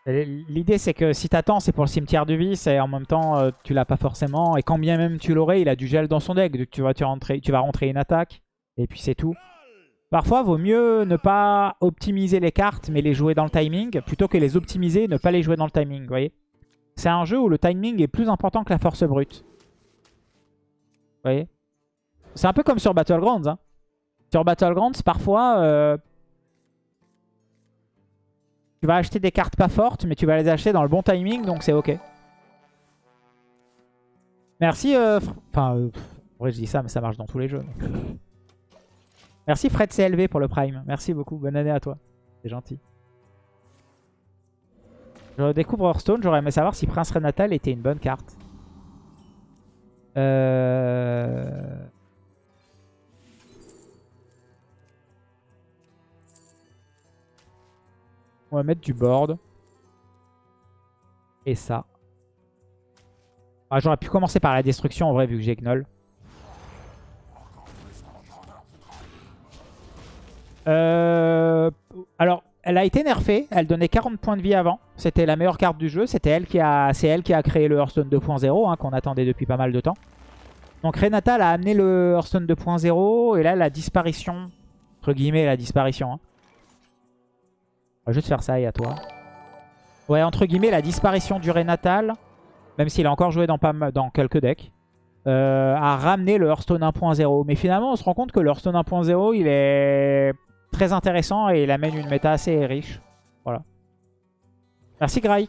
L'idée, c'est que si t'attends, c'est pour le cimetière du vice, et en même temps, euh, tu l'as pas forcément. Et quand bien même tu l'aurais, il a du gel dans son deck. Donc tu vas, tu, rentrer, tu vas rentrer une attaque, et puis c'est tout. Parfois, vaut mieux ne pas optimiser les cartes, mais les jouer dans le timing, plutôt que les optimiser et ne pas les jouer dans le timing, voyez C'est un jeu où le timing est plus important que la force brute. Voyez C'est un peu comme sur Battlegrounds, hein. Sur Battlegrounds, parfois, euh, tu vas acheter des cartes pas fortes, mais tu vas les acheter dans le bon timing, donc c'est ok. Merci, euh, enfin, euh, en vrai je dis ça, mais ça marche dans tous les jeux. Merci Fred CLV pour le Prime. Merci beaucoup, bonne année à toi. C'est gentil. Je découvre Hearthstone, j'aurais aimé savoir si Prince Renatal était une bonne carte. Euh... On va mettre du board. Et ça. Ah, J'aurais pu commencer par la destruction en vrai vu que j'ai Gnoll. Euh, alors, elle a été nerfée. Elle donnait 40 points de vie avant. C'était la meilleure carte du jeu. Elle c'est elle qui a créé le Hearthstone 2.0 hein, qu'on attendait depuis pas mal de temps. Donc Renata a amené le Hearthstone 2.0 et là la disparition, entre guillemets la disparition, hein, va juste faire ça et à toi. Ouais, entre guillemets, la disparition du Renatal, même s'il a encore joué dans, dans quelques decks, euh, a ramené le Hearthstone 1.0. Mais finalement, on se rend compte que le Hearthstone 1.0, il est très intéressant et il amène une méta assez riche. Voilà. Merci Graix.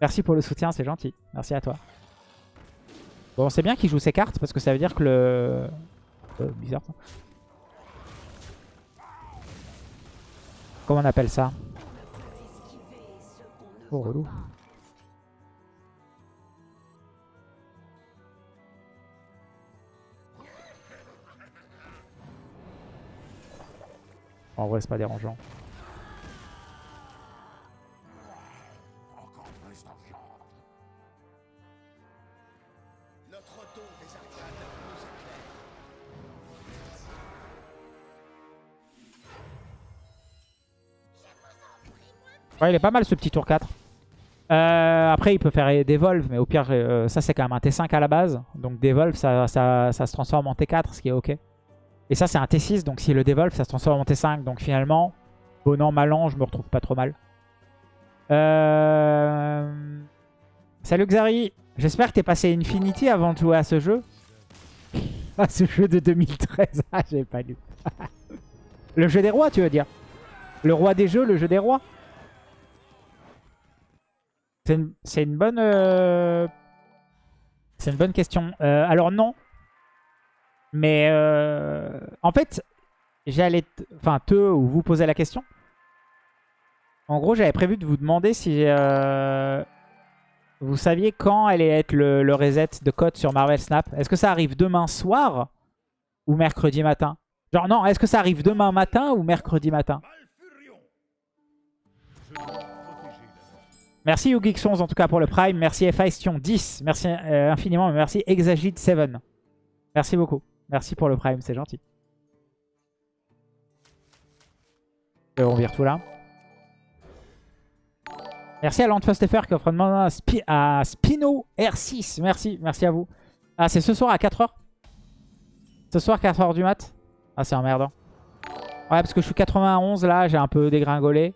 Merci pour le soutien, c'est gentil. Merci à toi. Bon, c'est bien qu'il joue ses cartes parce que ça veut dire que le... Euh, bizarre ça. Comment on appelle ça Oh, relou. En vrai, c'est pas dérangeant. Ouais, il est pas mal ce petit tour 4. Euh, après, il peut faire Devolve, mais au pire, euh, ça c'est quand même un T5 à la base. Donc Devolve, ça, ça, se transforme en T4, ce qui est ok. Et ça, c'est un T6, donc si le Devolve, ça se transforme en T5. Donc finalement, bon an, mal an, je me retrouve pas trop mal. Euh... Salut Xari, j'espère que t'es passé Infinity avant de jouer à ce jeu. ah, ce jeu de 2013, ah, j'ai pas lu. le jeu des rois, tu veux dire? Le roi des jeux, le jeu des rois? C'est une, bonne... Euh, c'est une bonne question. Euh, alors non. Mais euh, en fait, j'allais... Enfin, te ou vous poser la question. En gros, j'avais prévu de vous demander si vous saviez quand allait être le, le reset de code sur Marvel Snap. Est-ce que ça arrive demain soir ou mercredi matin? Genre non, est-ce que ça arrive demain matin ou mercredi matin? Merci YouGeeks11 en tout cas pour le Prime. Merci Ephaestion 10. Merci euh, infiniment. Merci Exagite 7. Merci beaucoup. Merci pour le Prime, c'est gentil. Euh, on vire tout là. Merci à Landfustefer qui offre un à, à Spino R6. Merci, merci à vous. Ah, c'est ce soir à 4h Ce soir 4h du mat? Ah, c'est emmerdant. Ouais, parce que je suis 91 là, j'ai un peu dégringolé.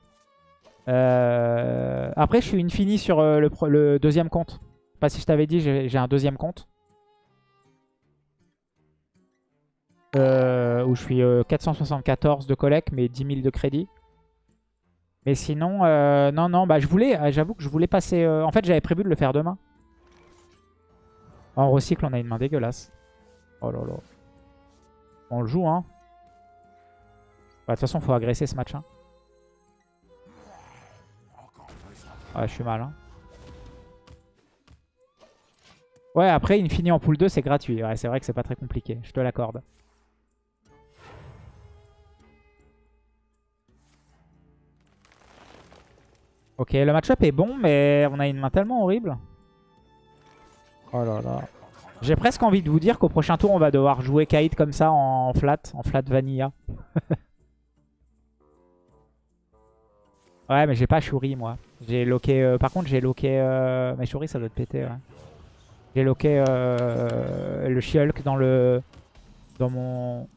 Euh, après, je suis infini sur euh, le, deuxième compte. Pas si je t'avais dit, j'ai un deuxième compte. Euh, où je suis 474 de collecte, mais 10 000 de crédit. Mais sinon, non, non, bah je voulais, j'avoue que je voulais passer... en fait, j'avais prévu de le faire demain. En recycle, on a une main dégueulasse. Oh là là. On le joue, hein. Bah, de toute façon, faut agresser ce match. Hein. Ouais, je suis mal. Hein. Ouais, après, Infini en pool 2, c'est gratuit. Ouais, c'est vrai que c'est pas très compliqué. Je te l'accorde. Ok, le match-up est bon, mais on a une main tellement horrible. Oh là là. J'ai presque envie de vous dire qu'au prochain tour, on va devoir jouer Kaid comme ça en flat, en flat vanilla. ouais, mais j'ai pas Shuri, moi. J'ai loqué... Euh, par contre, j'ai loqué... Euh, mais Shuri, ça doit te péter, ouais. J'ai loqué euh, le Shulk dans le... Dans mon...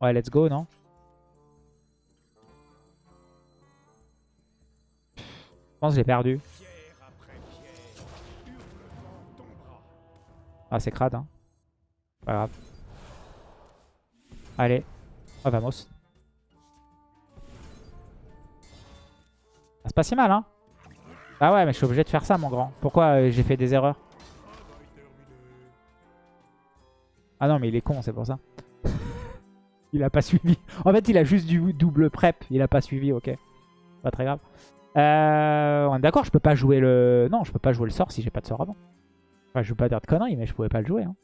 Ouais, let's go, non? Je pense que j'ai perdu. Ah, c'est crade, hein. Pas grave. Allez. Oh, vamos. C'est pas si mal, hein Ah ouais, mais je suis obligé de faire ça, mon grand. Pourquoi euh, j'ai fait des erreurs? Ah non, mais il est con, c'est pour ça. il a pas suivi. En fait, il a juste du double prep. Il a pas suivi, ok. Pas très grave. Euh, D'accord, je peux pas jouer le... Non, je peux pas jouer le sort si j'ai pas de sort avant. Enfin, je veux pas dire de conneries, mais je pouvais pas le jouer. Hein.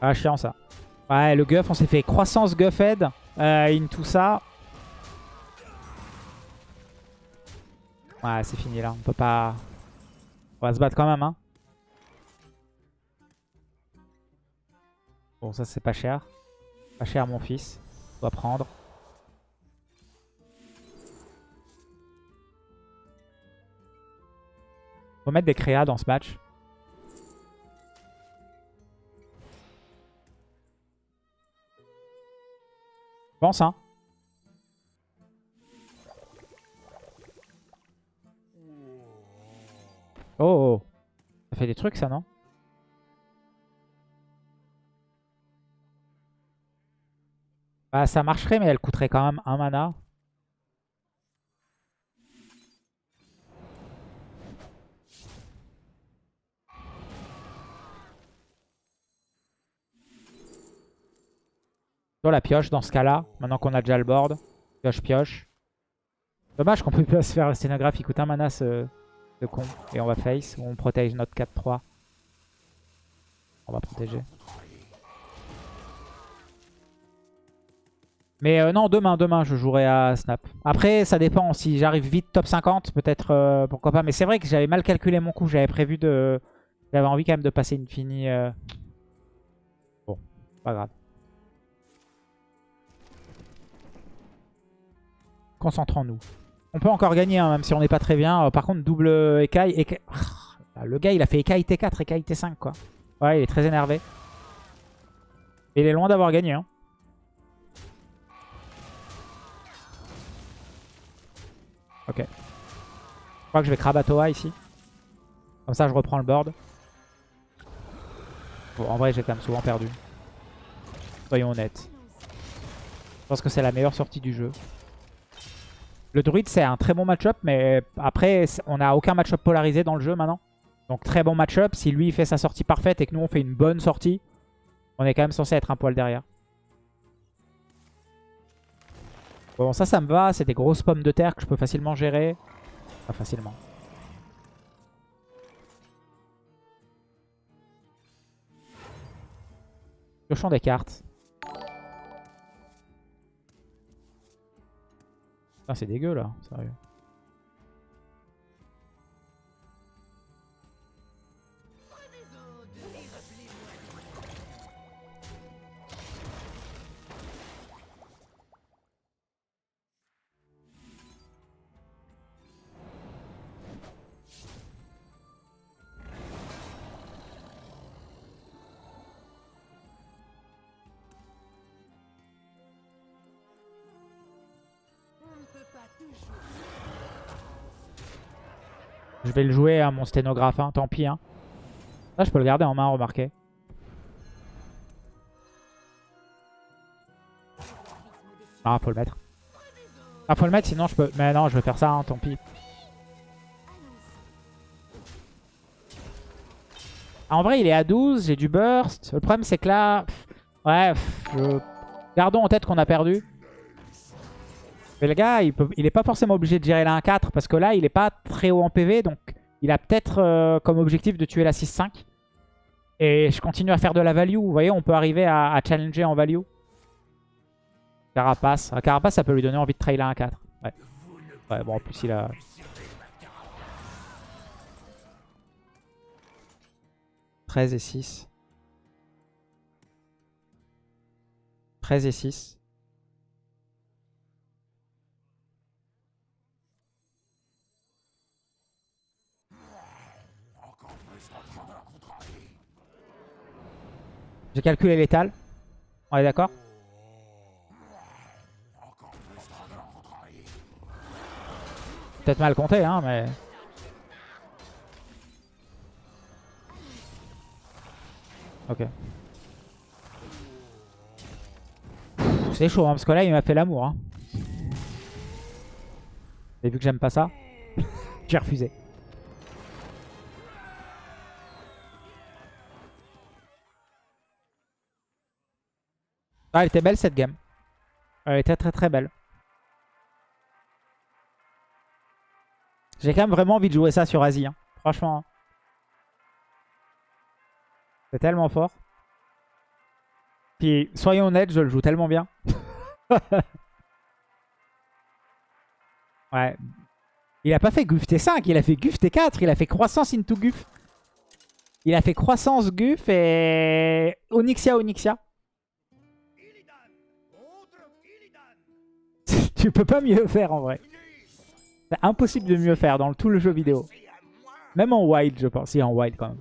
Ah, chiant ça. Ouais, le Guff, on s'est fait croissance Guffhead euh, in tout ça. Ouais, c'est fini là. On peut pas... On va se battre quand même, hein. Bon, ça, c'est pas cher. Pas cher, mon fils. On va prendre. Faut mettre des créas dans ce match. Pense, hein. Oh, oh, Ça fait des trucs, ça, non? Bah, ça marcherait, mais elle coûterait quand même un mana. La pioche dans ce cas-là, maintenant qu'on a déjà le board. Pioche, pioche. Dommage qu'on peut pas se faire le scénographe, il coûte un mana ce, con. Et on va face, on protège notre 4-3. On va protéger. Mais euh, non, demain, demain, je jouerai à Snap. Après, ça dépend. Si j'arrive vite top 50, peut-être, euh, pourquoi pas. Mais c'est vrai que j'avais mal calculé mon coup. J'avais prévu de... J'avais envie quand même de passer une finie. euh. Bon, pas grave. Concentrons-nous. On peut encore gagner, hein, même si on n'est pas très bien. Euh, par contre, double écaille. éca- Ah, Le gars, il a fait écaille T4, écaille T5, quoi. Ouais, il est très énervé. Il est loin d'avoir gagné. Hein. Ok. Je crois que je vais Krabatoa ici. Comme ça, je reprends le board. Bon, en vrai, j'ai quand même souvent perdu. Soyons honnêtes. Je pense que c'est la meilleure sortie du jeu. Le druide, c'est un très bon match-up, mais après, on n'a aucun match-up polarisé dans le jeu maintenant. Donc très bon match-up. Si lui il fait sa sortie parfaite et que nous on fait une bonne sortie, on est quand même censé être un poil derrière. Bon, ça, ça me va. C'est des grosses pommes de terre que je peux facilement gérer. Pas facilement. Piochons des cartes. Putain, c'est dégueu là, sérieux. Vais le jouer à mon sténographe, hein, tant pis. Hein. Je peux le garder en main, remarquez. Ah, faut le mettre. Ah, faut le mettre, sinon je peux... Mais non, je vais faire ça, hein, tant pis. Ah, en vrai, il est à 12, j'ai du burst. Le problème, c'est que là... pff, ouais, gardons en tête qu'on a perdu. Mais le gars, il, peut, il est pas forcément obligé de gérer la 1-4 parce que là, il est pas très haut en PV. Donc, il a peut-être euh, comme objectif de tuer la 6-5. Et je continue à faire de la value. Vous voyez, on peut arriver à, challenger en value. Carapace. Un Carapace, ça peut lui donner envie de trail la 1-4. Ouais. Ouais, bon, en plus, il a... « 13 et 6. 13 et 6. J'ai calculé l'étal. On est d'accord? Peut-être mal compté, hein, mais... Ok. C'est chaud, hein, parce que là, il m'a fait l'amour. Hein. Et vu que j'aime pas ça, j'ai refusé. Ah, elle était belle cette game. Elle était très très belle. J'ai quand même vraiment envie de jouer ça sur Asie. hein. Franchement. hein. C'est tellement fort. Puis, soyons honnêtes, je le joue tellement bien. ouais. Il a pas fait Guf T5, il a fait Guf T4, il a fait croissance into Guf. Il a fait croissance Guf et Onyxia Onyxia. tu peux pas mieux faire en vrai. C'est impossible de mieux faire dans tout le jeu vidéo. Même en wild, je pense. Si, en wild quand même.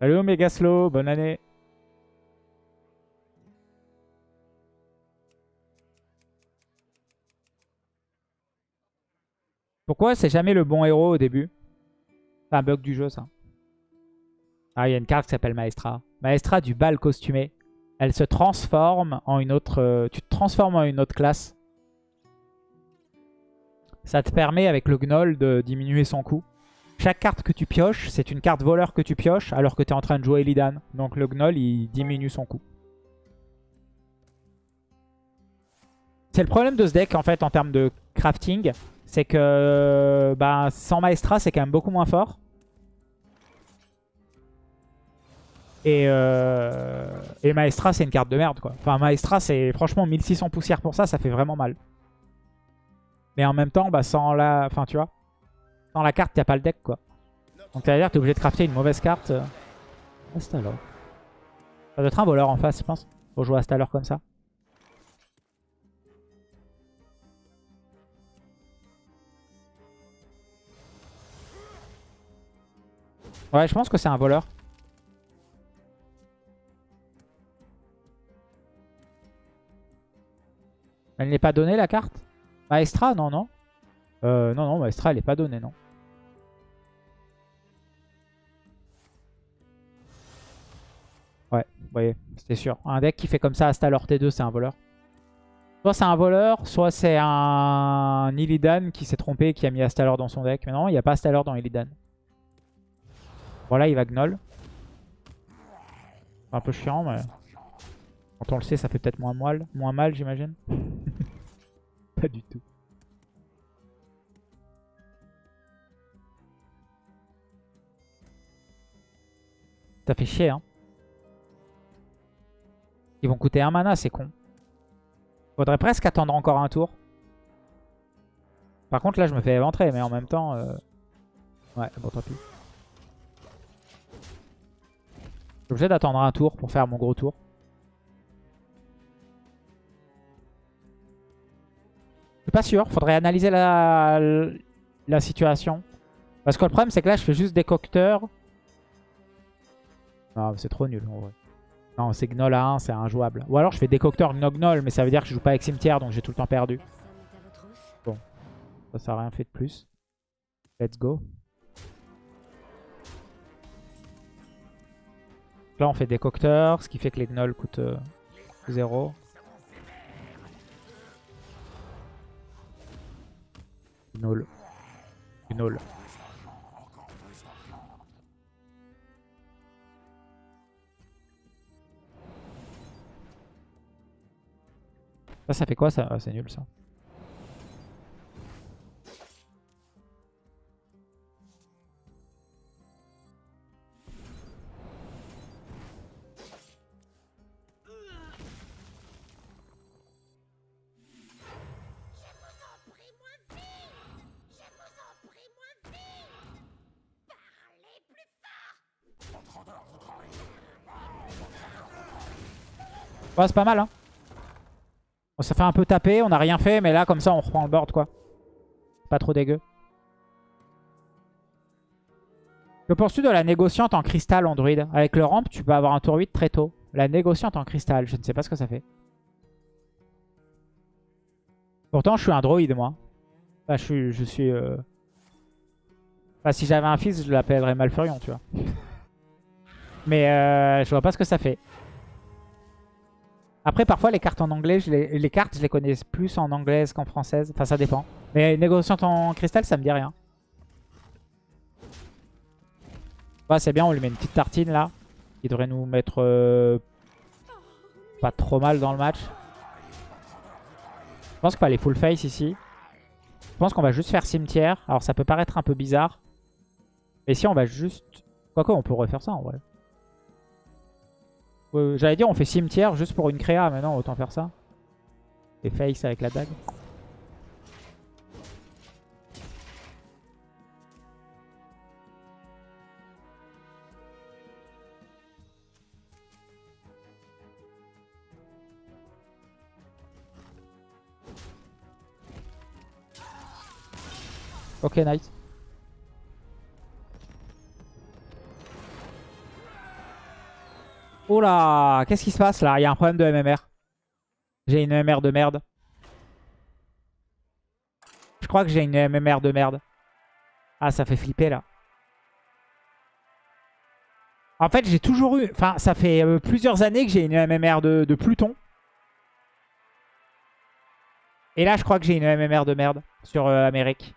Salut Omega Slow, bonne année. Pourquoi c'est jamais le bon héros au début? C'est un bug du jeu ça. Ah, il y a une carte qui s'appelle Maestra. Maestra du bal costumé. Elle se transforme en une autre... euh, tu te transformes en une autre classe. Ça te permet avec le gnoll de diminuer son coût. Chaque carte que tu pioches, c'est une carte voleur que tu pioches alors que tu es en train de jouer Illidan. Donc le gnoll, il diminue son coût. C'est le problème de ce deck en fait en termes de crafting. C'est que bah, sans Maestra, c'est quand même beaucoup moins fort. Et, euh, et Maestra, c'est une carte de merde, quoi. Enfin, Maestra, c'est franchement 1600 poussières pour ça, ça fait vraiment mal. Mais en même temps, bah, sans la... Enfin, tu vois. Sans la carte, t'as pas le deck, quoi. Donc, ça veut dire que t'es obligé de crafter une mauvaise carte. Astalor. Ça doit être un voleur en face, je pense. Pour jouer Astalor comme ça. Ouais, je pense que c'est un voleur. Elle n'est pas donnée la carte? Maestra Non, non. Euh, non, non, Maestra elle n'est pas donnée, non. Ouais, vous voyez, c'était sûr. Un deck qui fait comme ça Astalor T2, c'est un voleur. Soit c'est un voleur, soit c'est un Illidan qui s'est trompé et qui a mis Astalor dans son deck. Mais non, il n'y a pas Astalor dans Illidan. Voilà, il va gnoll. Un peu chiant, mais... Quand on le sait, ça fait peut-être moins mal, moins mal j'imagine. Pas du tout. Ça fait chier, hein. Ils vont coûter un mana, c'est con. Faudrait presque attendre encore un tour. Par contre, là, je me fais éventrer, mais en même temps... Euh, ouais, bon, tant pis. Suis obligé d'attendre un tour pour faire mon gros tour. Je suis pas sûr. Faudrait analyser la, situation. Parce que le problème, c'est que là, je fais juste des cocteurs. Non, c'est trop nul en vrai. Non, c'est Gnoll à 1, c'est injouable. Ou alors je fais décocteur Gnognol, mais ça veut dire que je joue pas avec cimetière, donc j'ai tout le temps perdu. Bon, ça, ça rien fait de plus. Let's go. Là, on fait décocteur, ce qui fait que les gnolls coûtent 0. Euh, Gnoll. Gnoll. Ça, ça fait quoi ça? Ah, C'est nul ça. C'est pas mal, hein. On s'est fait un peu taper, on a rien fait, mais là, comme ça, on reprend le board, quoi. Pas trop dégueu. Je poursuis de la négociante en cristal Android. Avec le ramp, tu peux avoir un tour 8 très tôt. La négociante en cristal, je ne sais pas ce que ça fait. Pourtant, je suis un droïde, moi. Je suis... Euh, si j'avais un fils, je l'appellerais Malfurion, tu vois. Mais euh, je vois pas ce que ça fait. Après, parfois, les cartes en anglais, les... cartes, je les connais plus en anglaise qu'en française. Enfin, ça dépend. Mais négociante en cristal, ça me dit rien. Ouais, c'est bien, on lui met une petite tartine là. Qui devrait nous mettre euh, pas trop mal dans le match. Je pense qu'il va aller full face ici. Je pense qu'on va juste faire cimetière. Alors, ça peut paraître un peu bizarre. Mais si on va juste... Quoique, on peut refaire ça en vrai. J'allais dire on fait cimetière juste pour une créa, mais non, autant faire ça. Et face avec la dague. Ok, nice. Oh là Qu'est-ce qui se passe là? Il y a un problème de MMR. J'ai une MMR de merde. Je crois que j'ai une MMR de merde. Ah, ça fait flipper là. En fait, j'ai toujours eu... Enfin, ça fait euh, plusieurs années que j'ai une MMR de, Pluton. Et là, je crois que j'ai une MMR de merde sur euh, Amérique.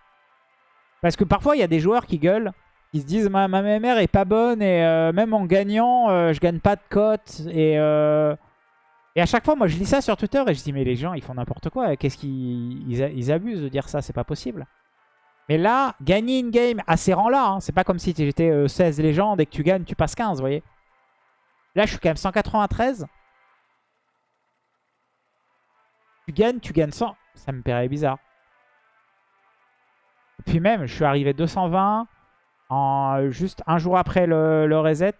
Parce que parfois, il y a des joueurs qui gueulent. Ils se disent ma, ma MMR est pas bonne et euh, même en gagnant, euh, je gagne pas de cote. Et, euh, Et à chaque fois, moi, je lis ça sur Twitter et je dis, mais les gens, ils font n'importe quoi. Qu'est-ce qu'ils ils, abusent de dire ça? C'est pas possible. Mais là, gagner une game à ces rangs-là, hein, c'est pas comme si j'étais 16 légendes et que tu gagnes, tu passes 15, vous voyez. Là, je suis quand même 193. Tu gagnes, tu gagnes 100. Ça me paraît bizarre. Et puis même, je suis arrivé 220 en juste un jour après le, le reset.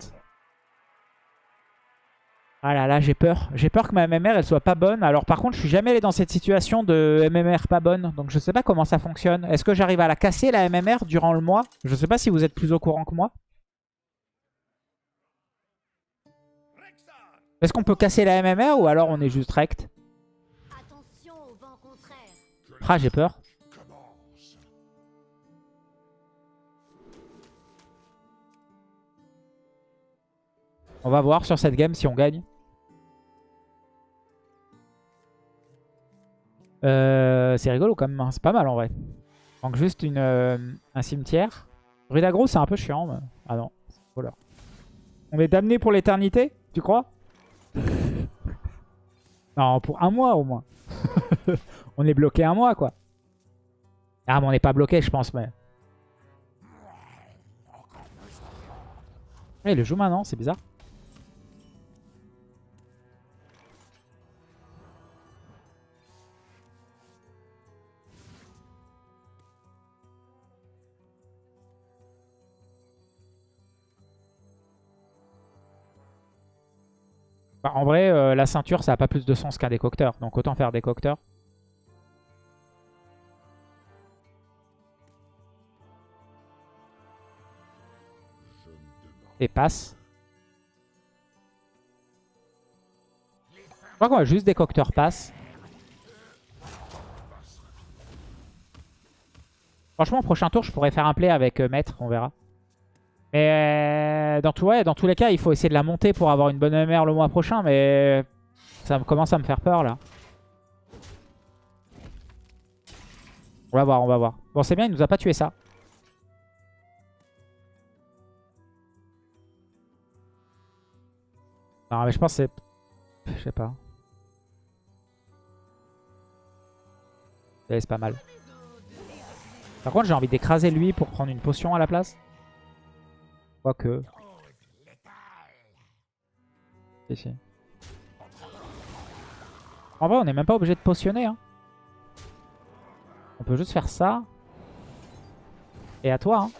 Ah là là, j'ai peur. J'ai peur que ma MMR, elle soit pas bonne. Alors par contre, je suis jamais allé dans cette situation de MMR pas bonne. Donc je sais pas comment ça fonctionne. Est-ce que j'arrive à la casser, la MMR, durant le mois? Je sais pas si vous êtes plus au courant que moi. Est-ce qu'on peut casser la MMR ou alors on est juste rect? Ah, j'ai peur. On va voir sur cette game si on gagne. Euh, c'est rigolo quand même, hein. c'est pas mal en vrai. Donc juste une, euh, un cimetière. Rudagro c'est un peu chiant. Ah non, voilà. On est damné pour l'éternité, tu crois? Non, pour un mois au moins. on est bloqué un mois quoi. Ah mais on n'est pas bloqué je pense mais... Il le joue maintenant, c'est bizarre. Bah, en vrai, euh, la ceinture, ça n'a pas plus de sens qu'un décocteur. Donc autant faire décocteur. Et passe. Je crois qu'on va juste décocteur passe. Franchement, prochain tour, je pourrais faire un play avec euh, Maître, on verra. Mais euh, dans, tous les cas, il faut essayer de la monter pour avoir une bonne MR le mois prochain. Mais ça commence à me faire peur là. On va voir, on va voir. Bon, c'est bien, il nous a pas tué ça. Non, mais je pense que c'est... Je sais pas. C'est pas mal. Par contre, j'ai envie d'écraser lui pour prendre une potion à la place. Quoique. En vrai, on n'est même pas obligé de potionner. Hein. On peut juste faire ça. Et à toi. Hein.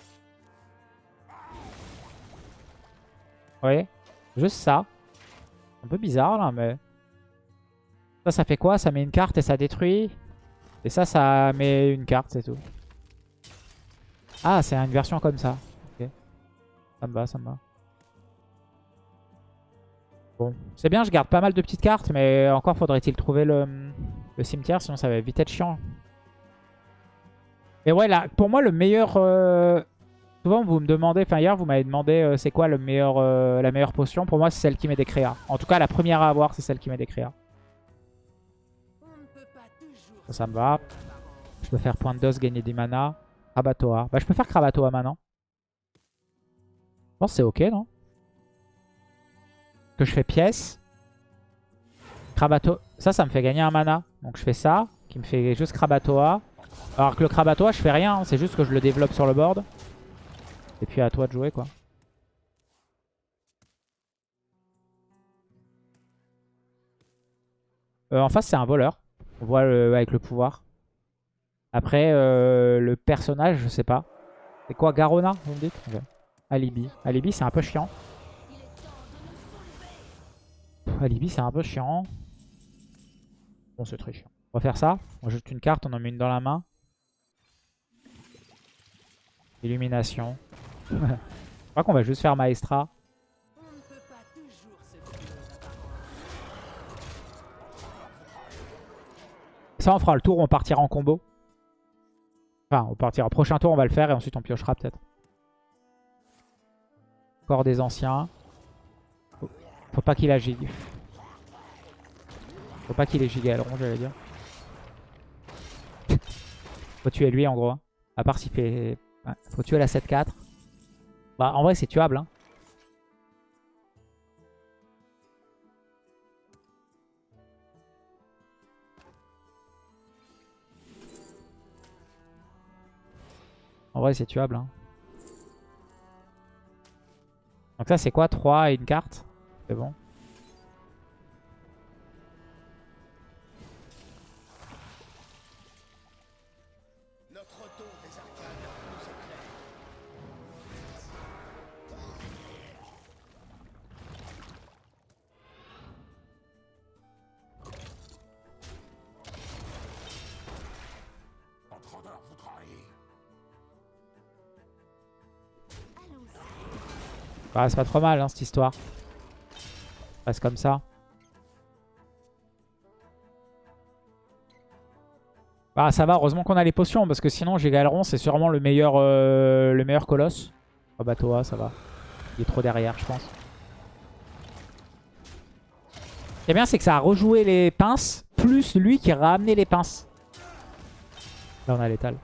Vous voyez? Juste ça. Un peu bizarre là, mais... Ça, ça fait quoi? Ça met une carte et ça détruit. Et ça, ça met une carte, c'est tout. Ah, c'est une version comme ça. Ça me va, ça me va. Bon, c'est bien, je garde pas mal de petites cartes, mais encore faudrait-il trouver le, cimetière, sinon ça va vite être chiant. Et ouais, là, pour moi, le meilleur... Euh, souvent, vous me demandez, enfin hier, vous m'avez demandé euh, c'est quoi le meilleur, euh, la meilleure potion. Pour moi, c'est celle qui met des créas. En tout cas, la première à avoir, c'est celle qui met des créas. Ça, ça me va. Je peux faire point de dose, gagner des mana. Krabatoa. Bah, je peux faire Krabatoa maintenant. Je pense que c'est ok, non Que je fais pièce. Krabato. Ça, ça me fait gagner un mana. Donc je fais ça, qui me fait juste Krabatoa. Alors que le Krabatoa, je fais rien. Hein. C'est juste que je le développe sur le board. Et puis à toi de jouer, quoi. Euh, en face, c'est un voleur. On voit avec le pouvoir. Après, euh, le personnage, je sais pas. C'est quoi, Garona, vous me dites? Alibi. Alibi, c'est un peu chiant. Alibi, c'est un peu chiant. Bon, c'est très chiant. On va faire ça. On juste une carte, on en met une dans la main. Illumination. Je crois qu'on va juste faire Maestra. Ça, on fera le tour, on partira en combo. Enfin, on partira. Prochain tour, on va le faire et ensuite on piochera peut-être. Corps des anciens. Faut, pas qu'il a. Faut pas qu'il ait gigalron, j'allais dire. faut tuer lui, en gros. À part s'il fait... Faut tuer la 7-4. Bah, en vrai, c'est tuable. Hein. En vrai, c'est tuable. Hein. Donc ça, c'est quoi? 3 et une carte? C'est bon. Bah, c'est pas trop mal, hein, cette histoire. Reste comme ça. Bah, ça va, heureusement qu'on a les potions, parce que sinon, j'ai Galeron, c'est sûrement le meilleur, euh, le meilleur colosse. Oh, bah, Toa, ça va. Il est trop derrière, je pense. Ce qui est bien, c'est que ça a rejoué les pinces, plus lui qui a ramené les pinces. Là, on a l'étal.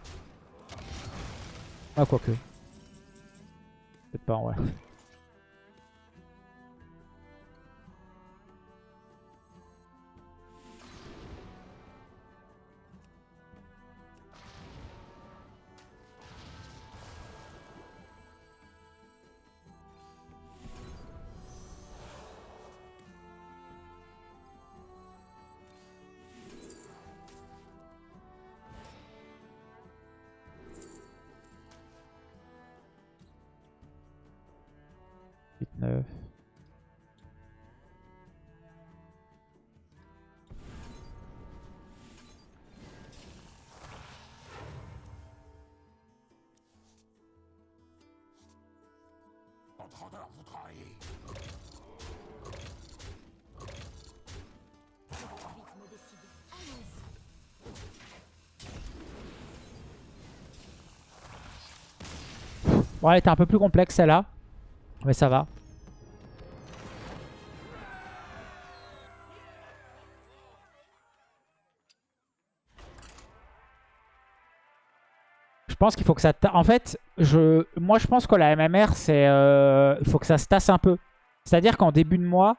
Ah, quoique. Peut-être pas, ouais. 19. vous un peu plus complexe celle-là. Mais ça va. Pense qu'il faut que ça... En fait, je... moi je pense que la MMR, c'est... euh, Il faut que ça se tasse un peu. C'est-à-dire qu'en début de mois,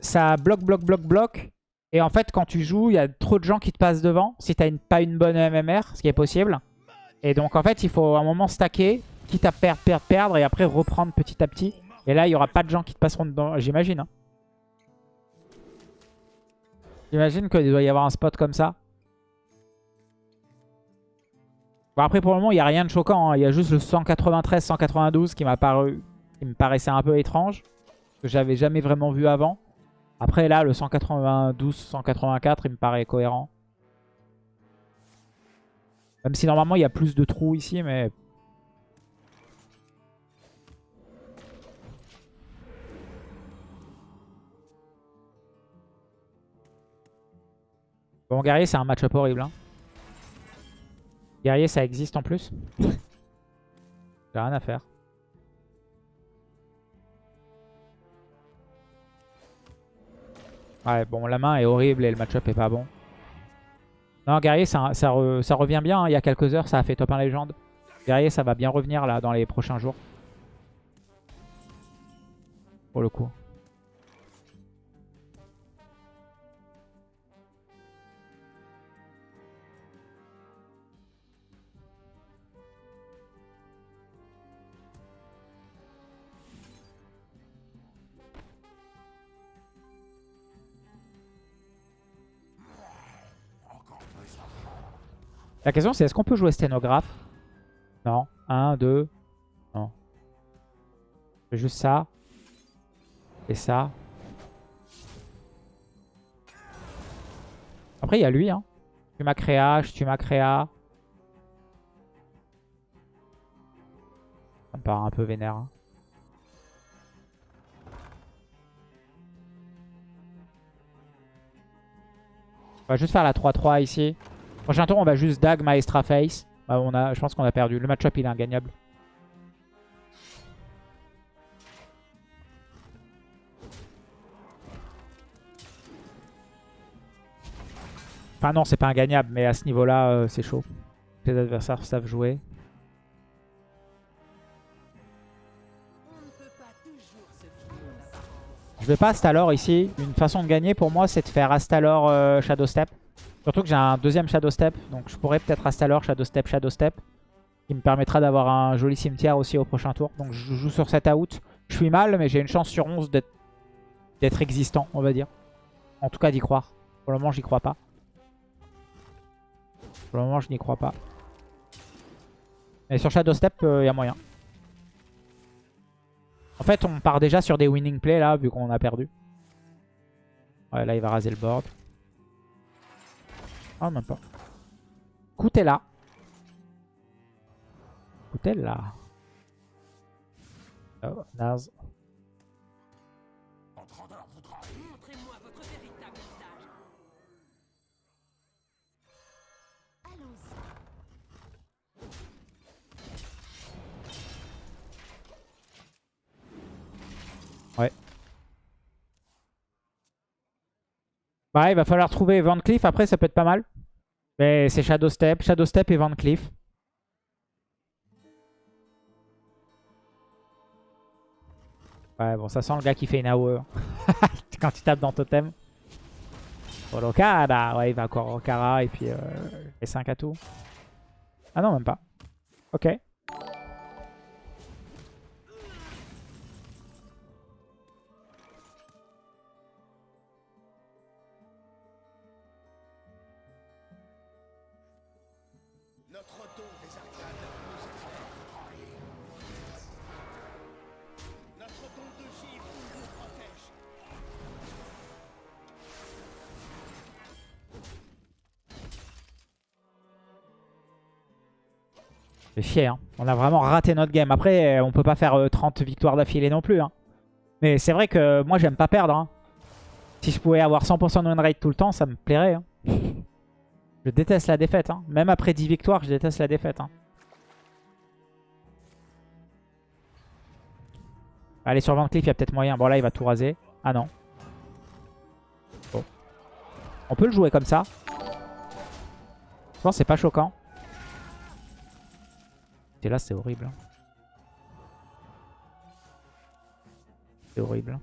ça bloque, bloque, bloque, bloque. Et en fait, quand tu joues, il y a trop de gens qui te passent devant. Si tu n'as pas une bonne MMR, ce qui est possible. Et donc en fait, il faut à un moment stacker, quitte à perdre, perdre, perdre, et après reprendre petit à petit. Et là, il n'y aura pas de gens qui te passeront dedans, j'imagine. hein. J'imagine qu'il doit y avoir un spot comme ça. Bon après, pour le moment, il n'y a rien de choquant. hein. Il y a juste le 193-192 qui m'a paru, qui me paraissait un peu étrange. Que j'avais jamais vraiment vu avant. Après là, le 192-184, il me paraît cohérent. Même si normalement il y a plus de trous ici, mais... Bon, guerrier, c'est un match-up horrible. hein. Guerrier, ça existe en plus. J'ai rien à faire. Ouais, bon, la main est horrible et le match-up est pas bon. Non, Guerrier, ça, ça, re- ça revient bien. hein. Il y a quelques heures, ça a fait top 1 légende. Guerrier, ça va bien revenir là dans les prochains jours. Pour le coup. La question c'est est-ce qu'on peut jouer sténographe Non. 1, 2. Non. Juste ça. Et ça. Après il y a lui. Hein. Tu m'as créa, je tue ma créa. Ça me paraît un peu vénère. hein. On va juste faire la 3-3 ici. Prochain tour, on va juste dag Maestra Face. Bah, on a, je pense qu'on a perdu. Le match-up, il est ingagnable. Enfin non, c'est pas ingagnable, mais à ce niveau-là, euh, c'est chaud. Les adversaires savent jouer. Je vais pas Astalor ici. Une façon de gagner pour moi, c'est de faire Astalor euh, Shadow Step. Surtout que j'ai un deuxième Shadow Step, donc je pourrais peut-être Astalor, Shadow Step, Shadow Step. Qui me permettra d'avoir un joli cimetière aussi au prochain tour. Donc je joue sur cet out. Je suis mal, mais j'ai une chance sur 11 d'être existant, on va dire. En tout cas d'y croire. Pour le moment, j'y crois pas. Pour le moment, je n'y crois pas. Mais sur Shadow Step, il euh, y a moyen. En fait, on part déjà sur des winning plays là, vu qu'on a perdu. Ouais, là, il va raser le board. Ah, même pas. Écoutez là. Oh, Naz. Montrez-moi Ouais, il va falloir trouver Van Cleef. Après, ça peut être pas mal. Mais c'est Shadow Step. Shadow Step et Van Cleef. Ouais, bon, ça sent le gars qui fait une AOE. Quand tu tapes dans Totem. Bon, Okada, ouais, il va encore Okara et puis euh, les 5 à tout. Ah non, même pas. Ok. Hein. On a vraiment raté notre game. Après, euh, on peut pas faire euh, 30 victoires d'affilée non plus. Hein. Mais c'est vrai que moi, j'aime pas perdre. hein. Si je pouvais avoir 100% de win rate tout le temps, ça me plairait. Je déteste la défaite. Même après 10 victoires, je déteste la défaite. Allez, sur Van il y a peut-être moyen. Bon, là, il va tout raser. Ah non. Bon. On peut le jouer comme ça. Je pense que c'est pas choquant. Et là, c'est horrible. hein. C'est horrible.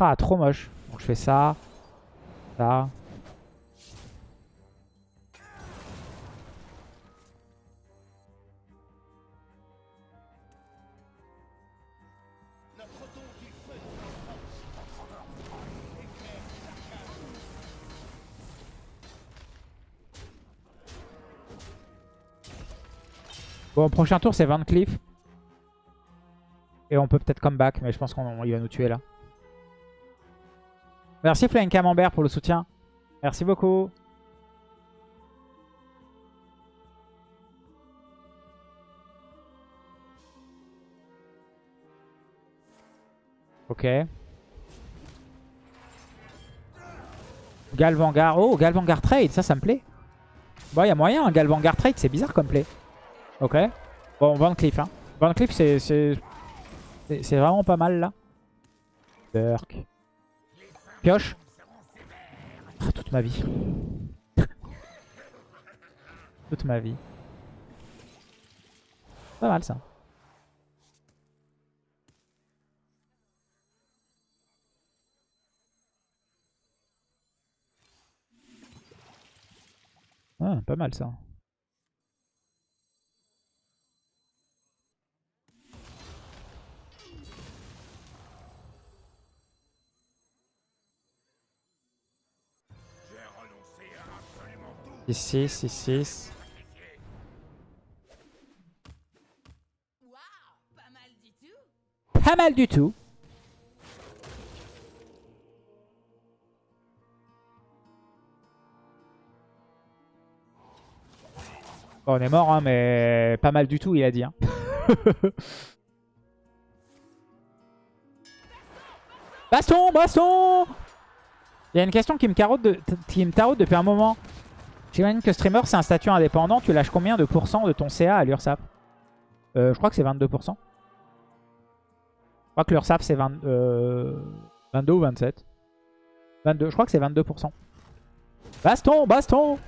Ah, trop moche. Donc je fais ça. Ça. Bon, prochain tour, c'est Van Cleef. Et on peut peut-être comeback, mais je pense qu'il va nous tuer là. Merci Flying Camembert pour le soutien. Merci beaucoup. Ok. Galvangar. Oh, Galvangar trade, ça, ça me plaît. Bon, il y a moyen, un Galvangar trade, c'est bizarre comme play. Ok. Bon, Van Cleef, hein. Van Cleef, c'est vraiment pas mal, là. Burk. Pioche. Ah, toute ma vie. toute ma vie. Pas mal, ça. Ah, pas mal, ça. Absolument tout. 6, 6, 6. Waouh, pas mal du tout. Pas mal du tout. Bon, on est mort, hein, mais pas mal du tout, il a dit. hein. baston, baston Il y a une question qui me, carotte de- qui me taraude depuis un moment. J'imagine que streamer, c'est un statut indépendant. Tu lâches combien de pourcents de ton CA à l'URSAF euh, Je crois que c'est 22%. Je crois que l'URSAF, c'est 20... Euh... 22 ou 27 22, je crois que c'est 22%. Baston, baston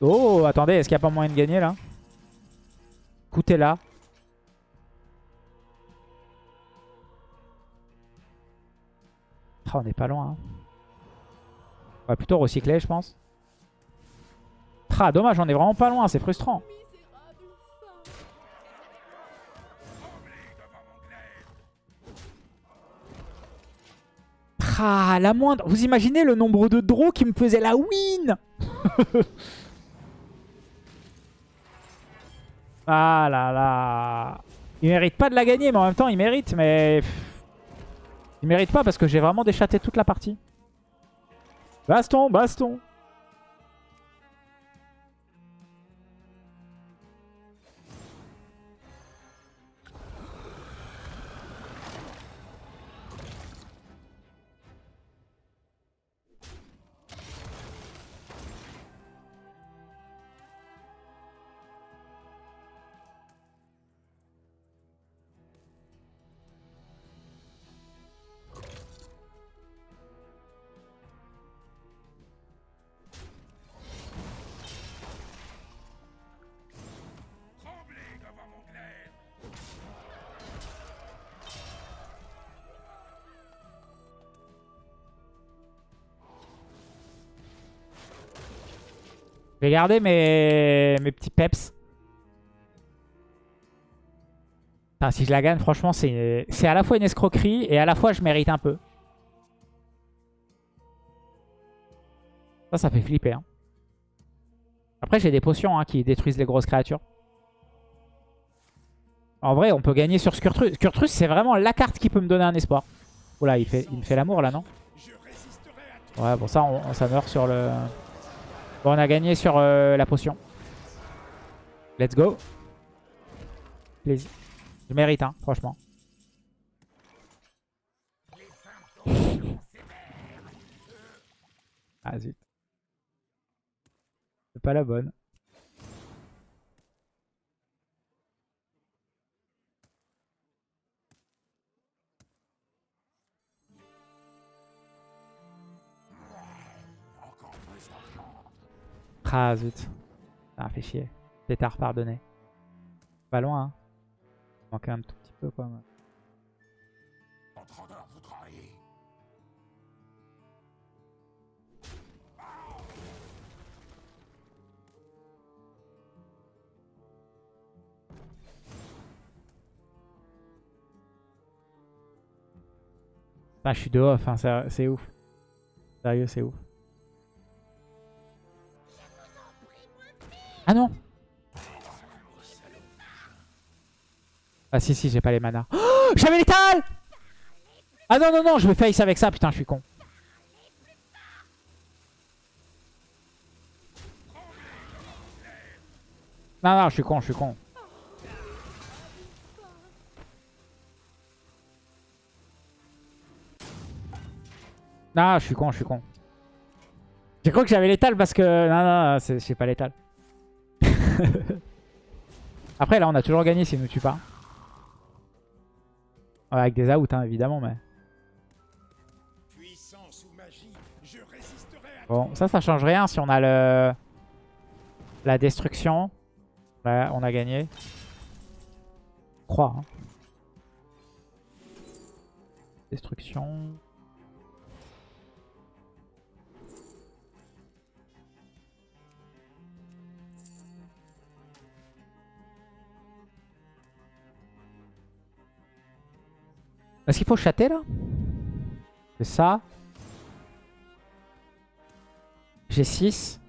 Oh, attendez, est-ce qu'il n'y a pas moyen de gagner là? Écoutez là. Ah, on n'est pas loin. hein. On va plutôt recycler, je pense. Ah, dommage, on est vraiment pas loin, c'est frustrant. Ah, la moindre. Vous imaginez le nombre de draws qui me faisait la win Ah là là. Il mérite pas de la gagner, mais en même temps, il mérite. Mais il mérite pas parce que j'ai vraiment déchaté toute la partie. Baston, baston. Je vais garder mes, mes petits peps. Enfin, si je la gagne, franchement, c'est à la fois une escroquerie et à la fois je mérite un peu. Ça, ça fait flipper. hein. Après, j'ai des potions hein, qui détruisent les grosses créatures. En vrai, on peut gagner sur Skurtrus. Skurtrus, c'est vraiment la carte qui peut me donner un espoir. Oula, il, il me fait l'amour là, non? Ouais, bon, ça, on, ça meurt sur le... Bon, on a gagné sur euh, la potion. Let's go. Je mérite, hein, franchement. Ah, zut. C'est pas la bonne. Ah zut. Ça fait chier. Pétard pardonné. Pas loin hein. Manque un tout petit peu quoi. Trahir. Ah, je suis de off, hein, c'est ouf. Sérieux, c'est ouf. Ah non Ah si, si, j'ai pas les manas. Oh, J'avais l'étal Ah non, non, non, je vais face avec ça, putain, je suis con. Non, non, je suis con, je suis con. Non, je suis con, je suis con. J'ai cru que j'avais l'étal parce que... Non, non, non, c'est- j'ai pas l'étal. Après, là, on a toujours gagné s'il nous tue pas. Ouais, avec des outs, hein, évidemment, mais... Puissance ou magie, je résisterai à Bon, ça, ça change rien si on a le... La destruction. Ouais, on a gagné. Je crois, hein. Destruction... Est-ce qu'il faut chatter là C'est ça. J'ai 6,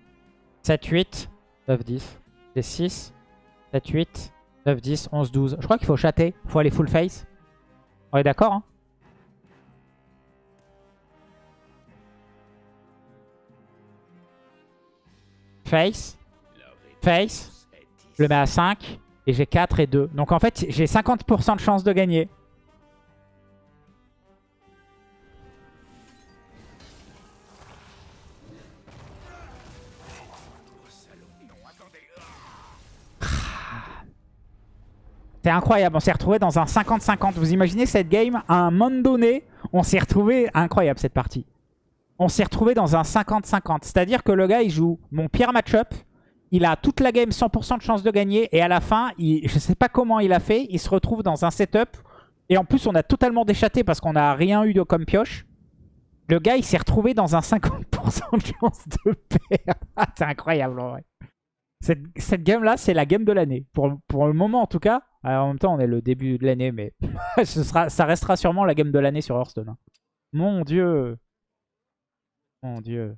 7, 8, 9, 10. J'ai 6, 7, 8, 9, 10, 11, 12. Je crois qu'il faut chatter. Il faut aller full face. On est d'accord hein? Face. Face. Je le mets à 5. Et j'ai 4 et 2. Donc en fait, j'ai 50% de chance de gagner. C'est incroyable, on s'est retrouvé dans un 50-50. Vous imaginez cette game À un moment donné, on s'est retrouvé... Incroyable cette partie. On s'est retrouvé dans un 50-50. C'est-à-dire que le gars, il joue mon pire match-up. Il a toute la game 100% de chance de gagner. Et à la fin, je sais pas comment il a fait. Il se retrouve dans un setup. Et en plus, on a totalement déchaté parce qu'on n'a rien eu de comme pioche. Le gars, il s'est retrouvé dans un 50% de chance de perdre. Ah, c'est incroyable en vrai. Cette, cette game-là, c'est la game de l'année. Pour, pour, le moment, en tout cas. Alors, en même temps, on est le début de l'année, mais ce sera, ça restera sûrement la game de l'année sur Hearthstone. Hein. Mon dieu. Mon dieu.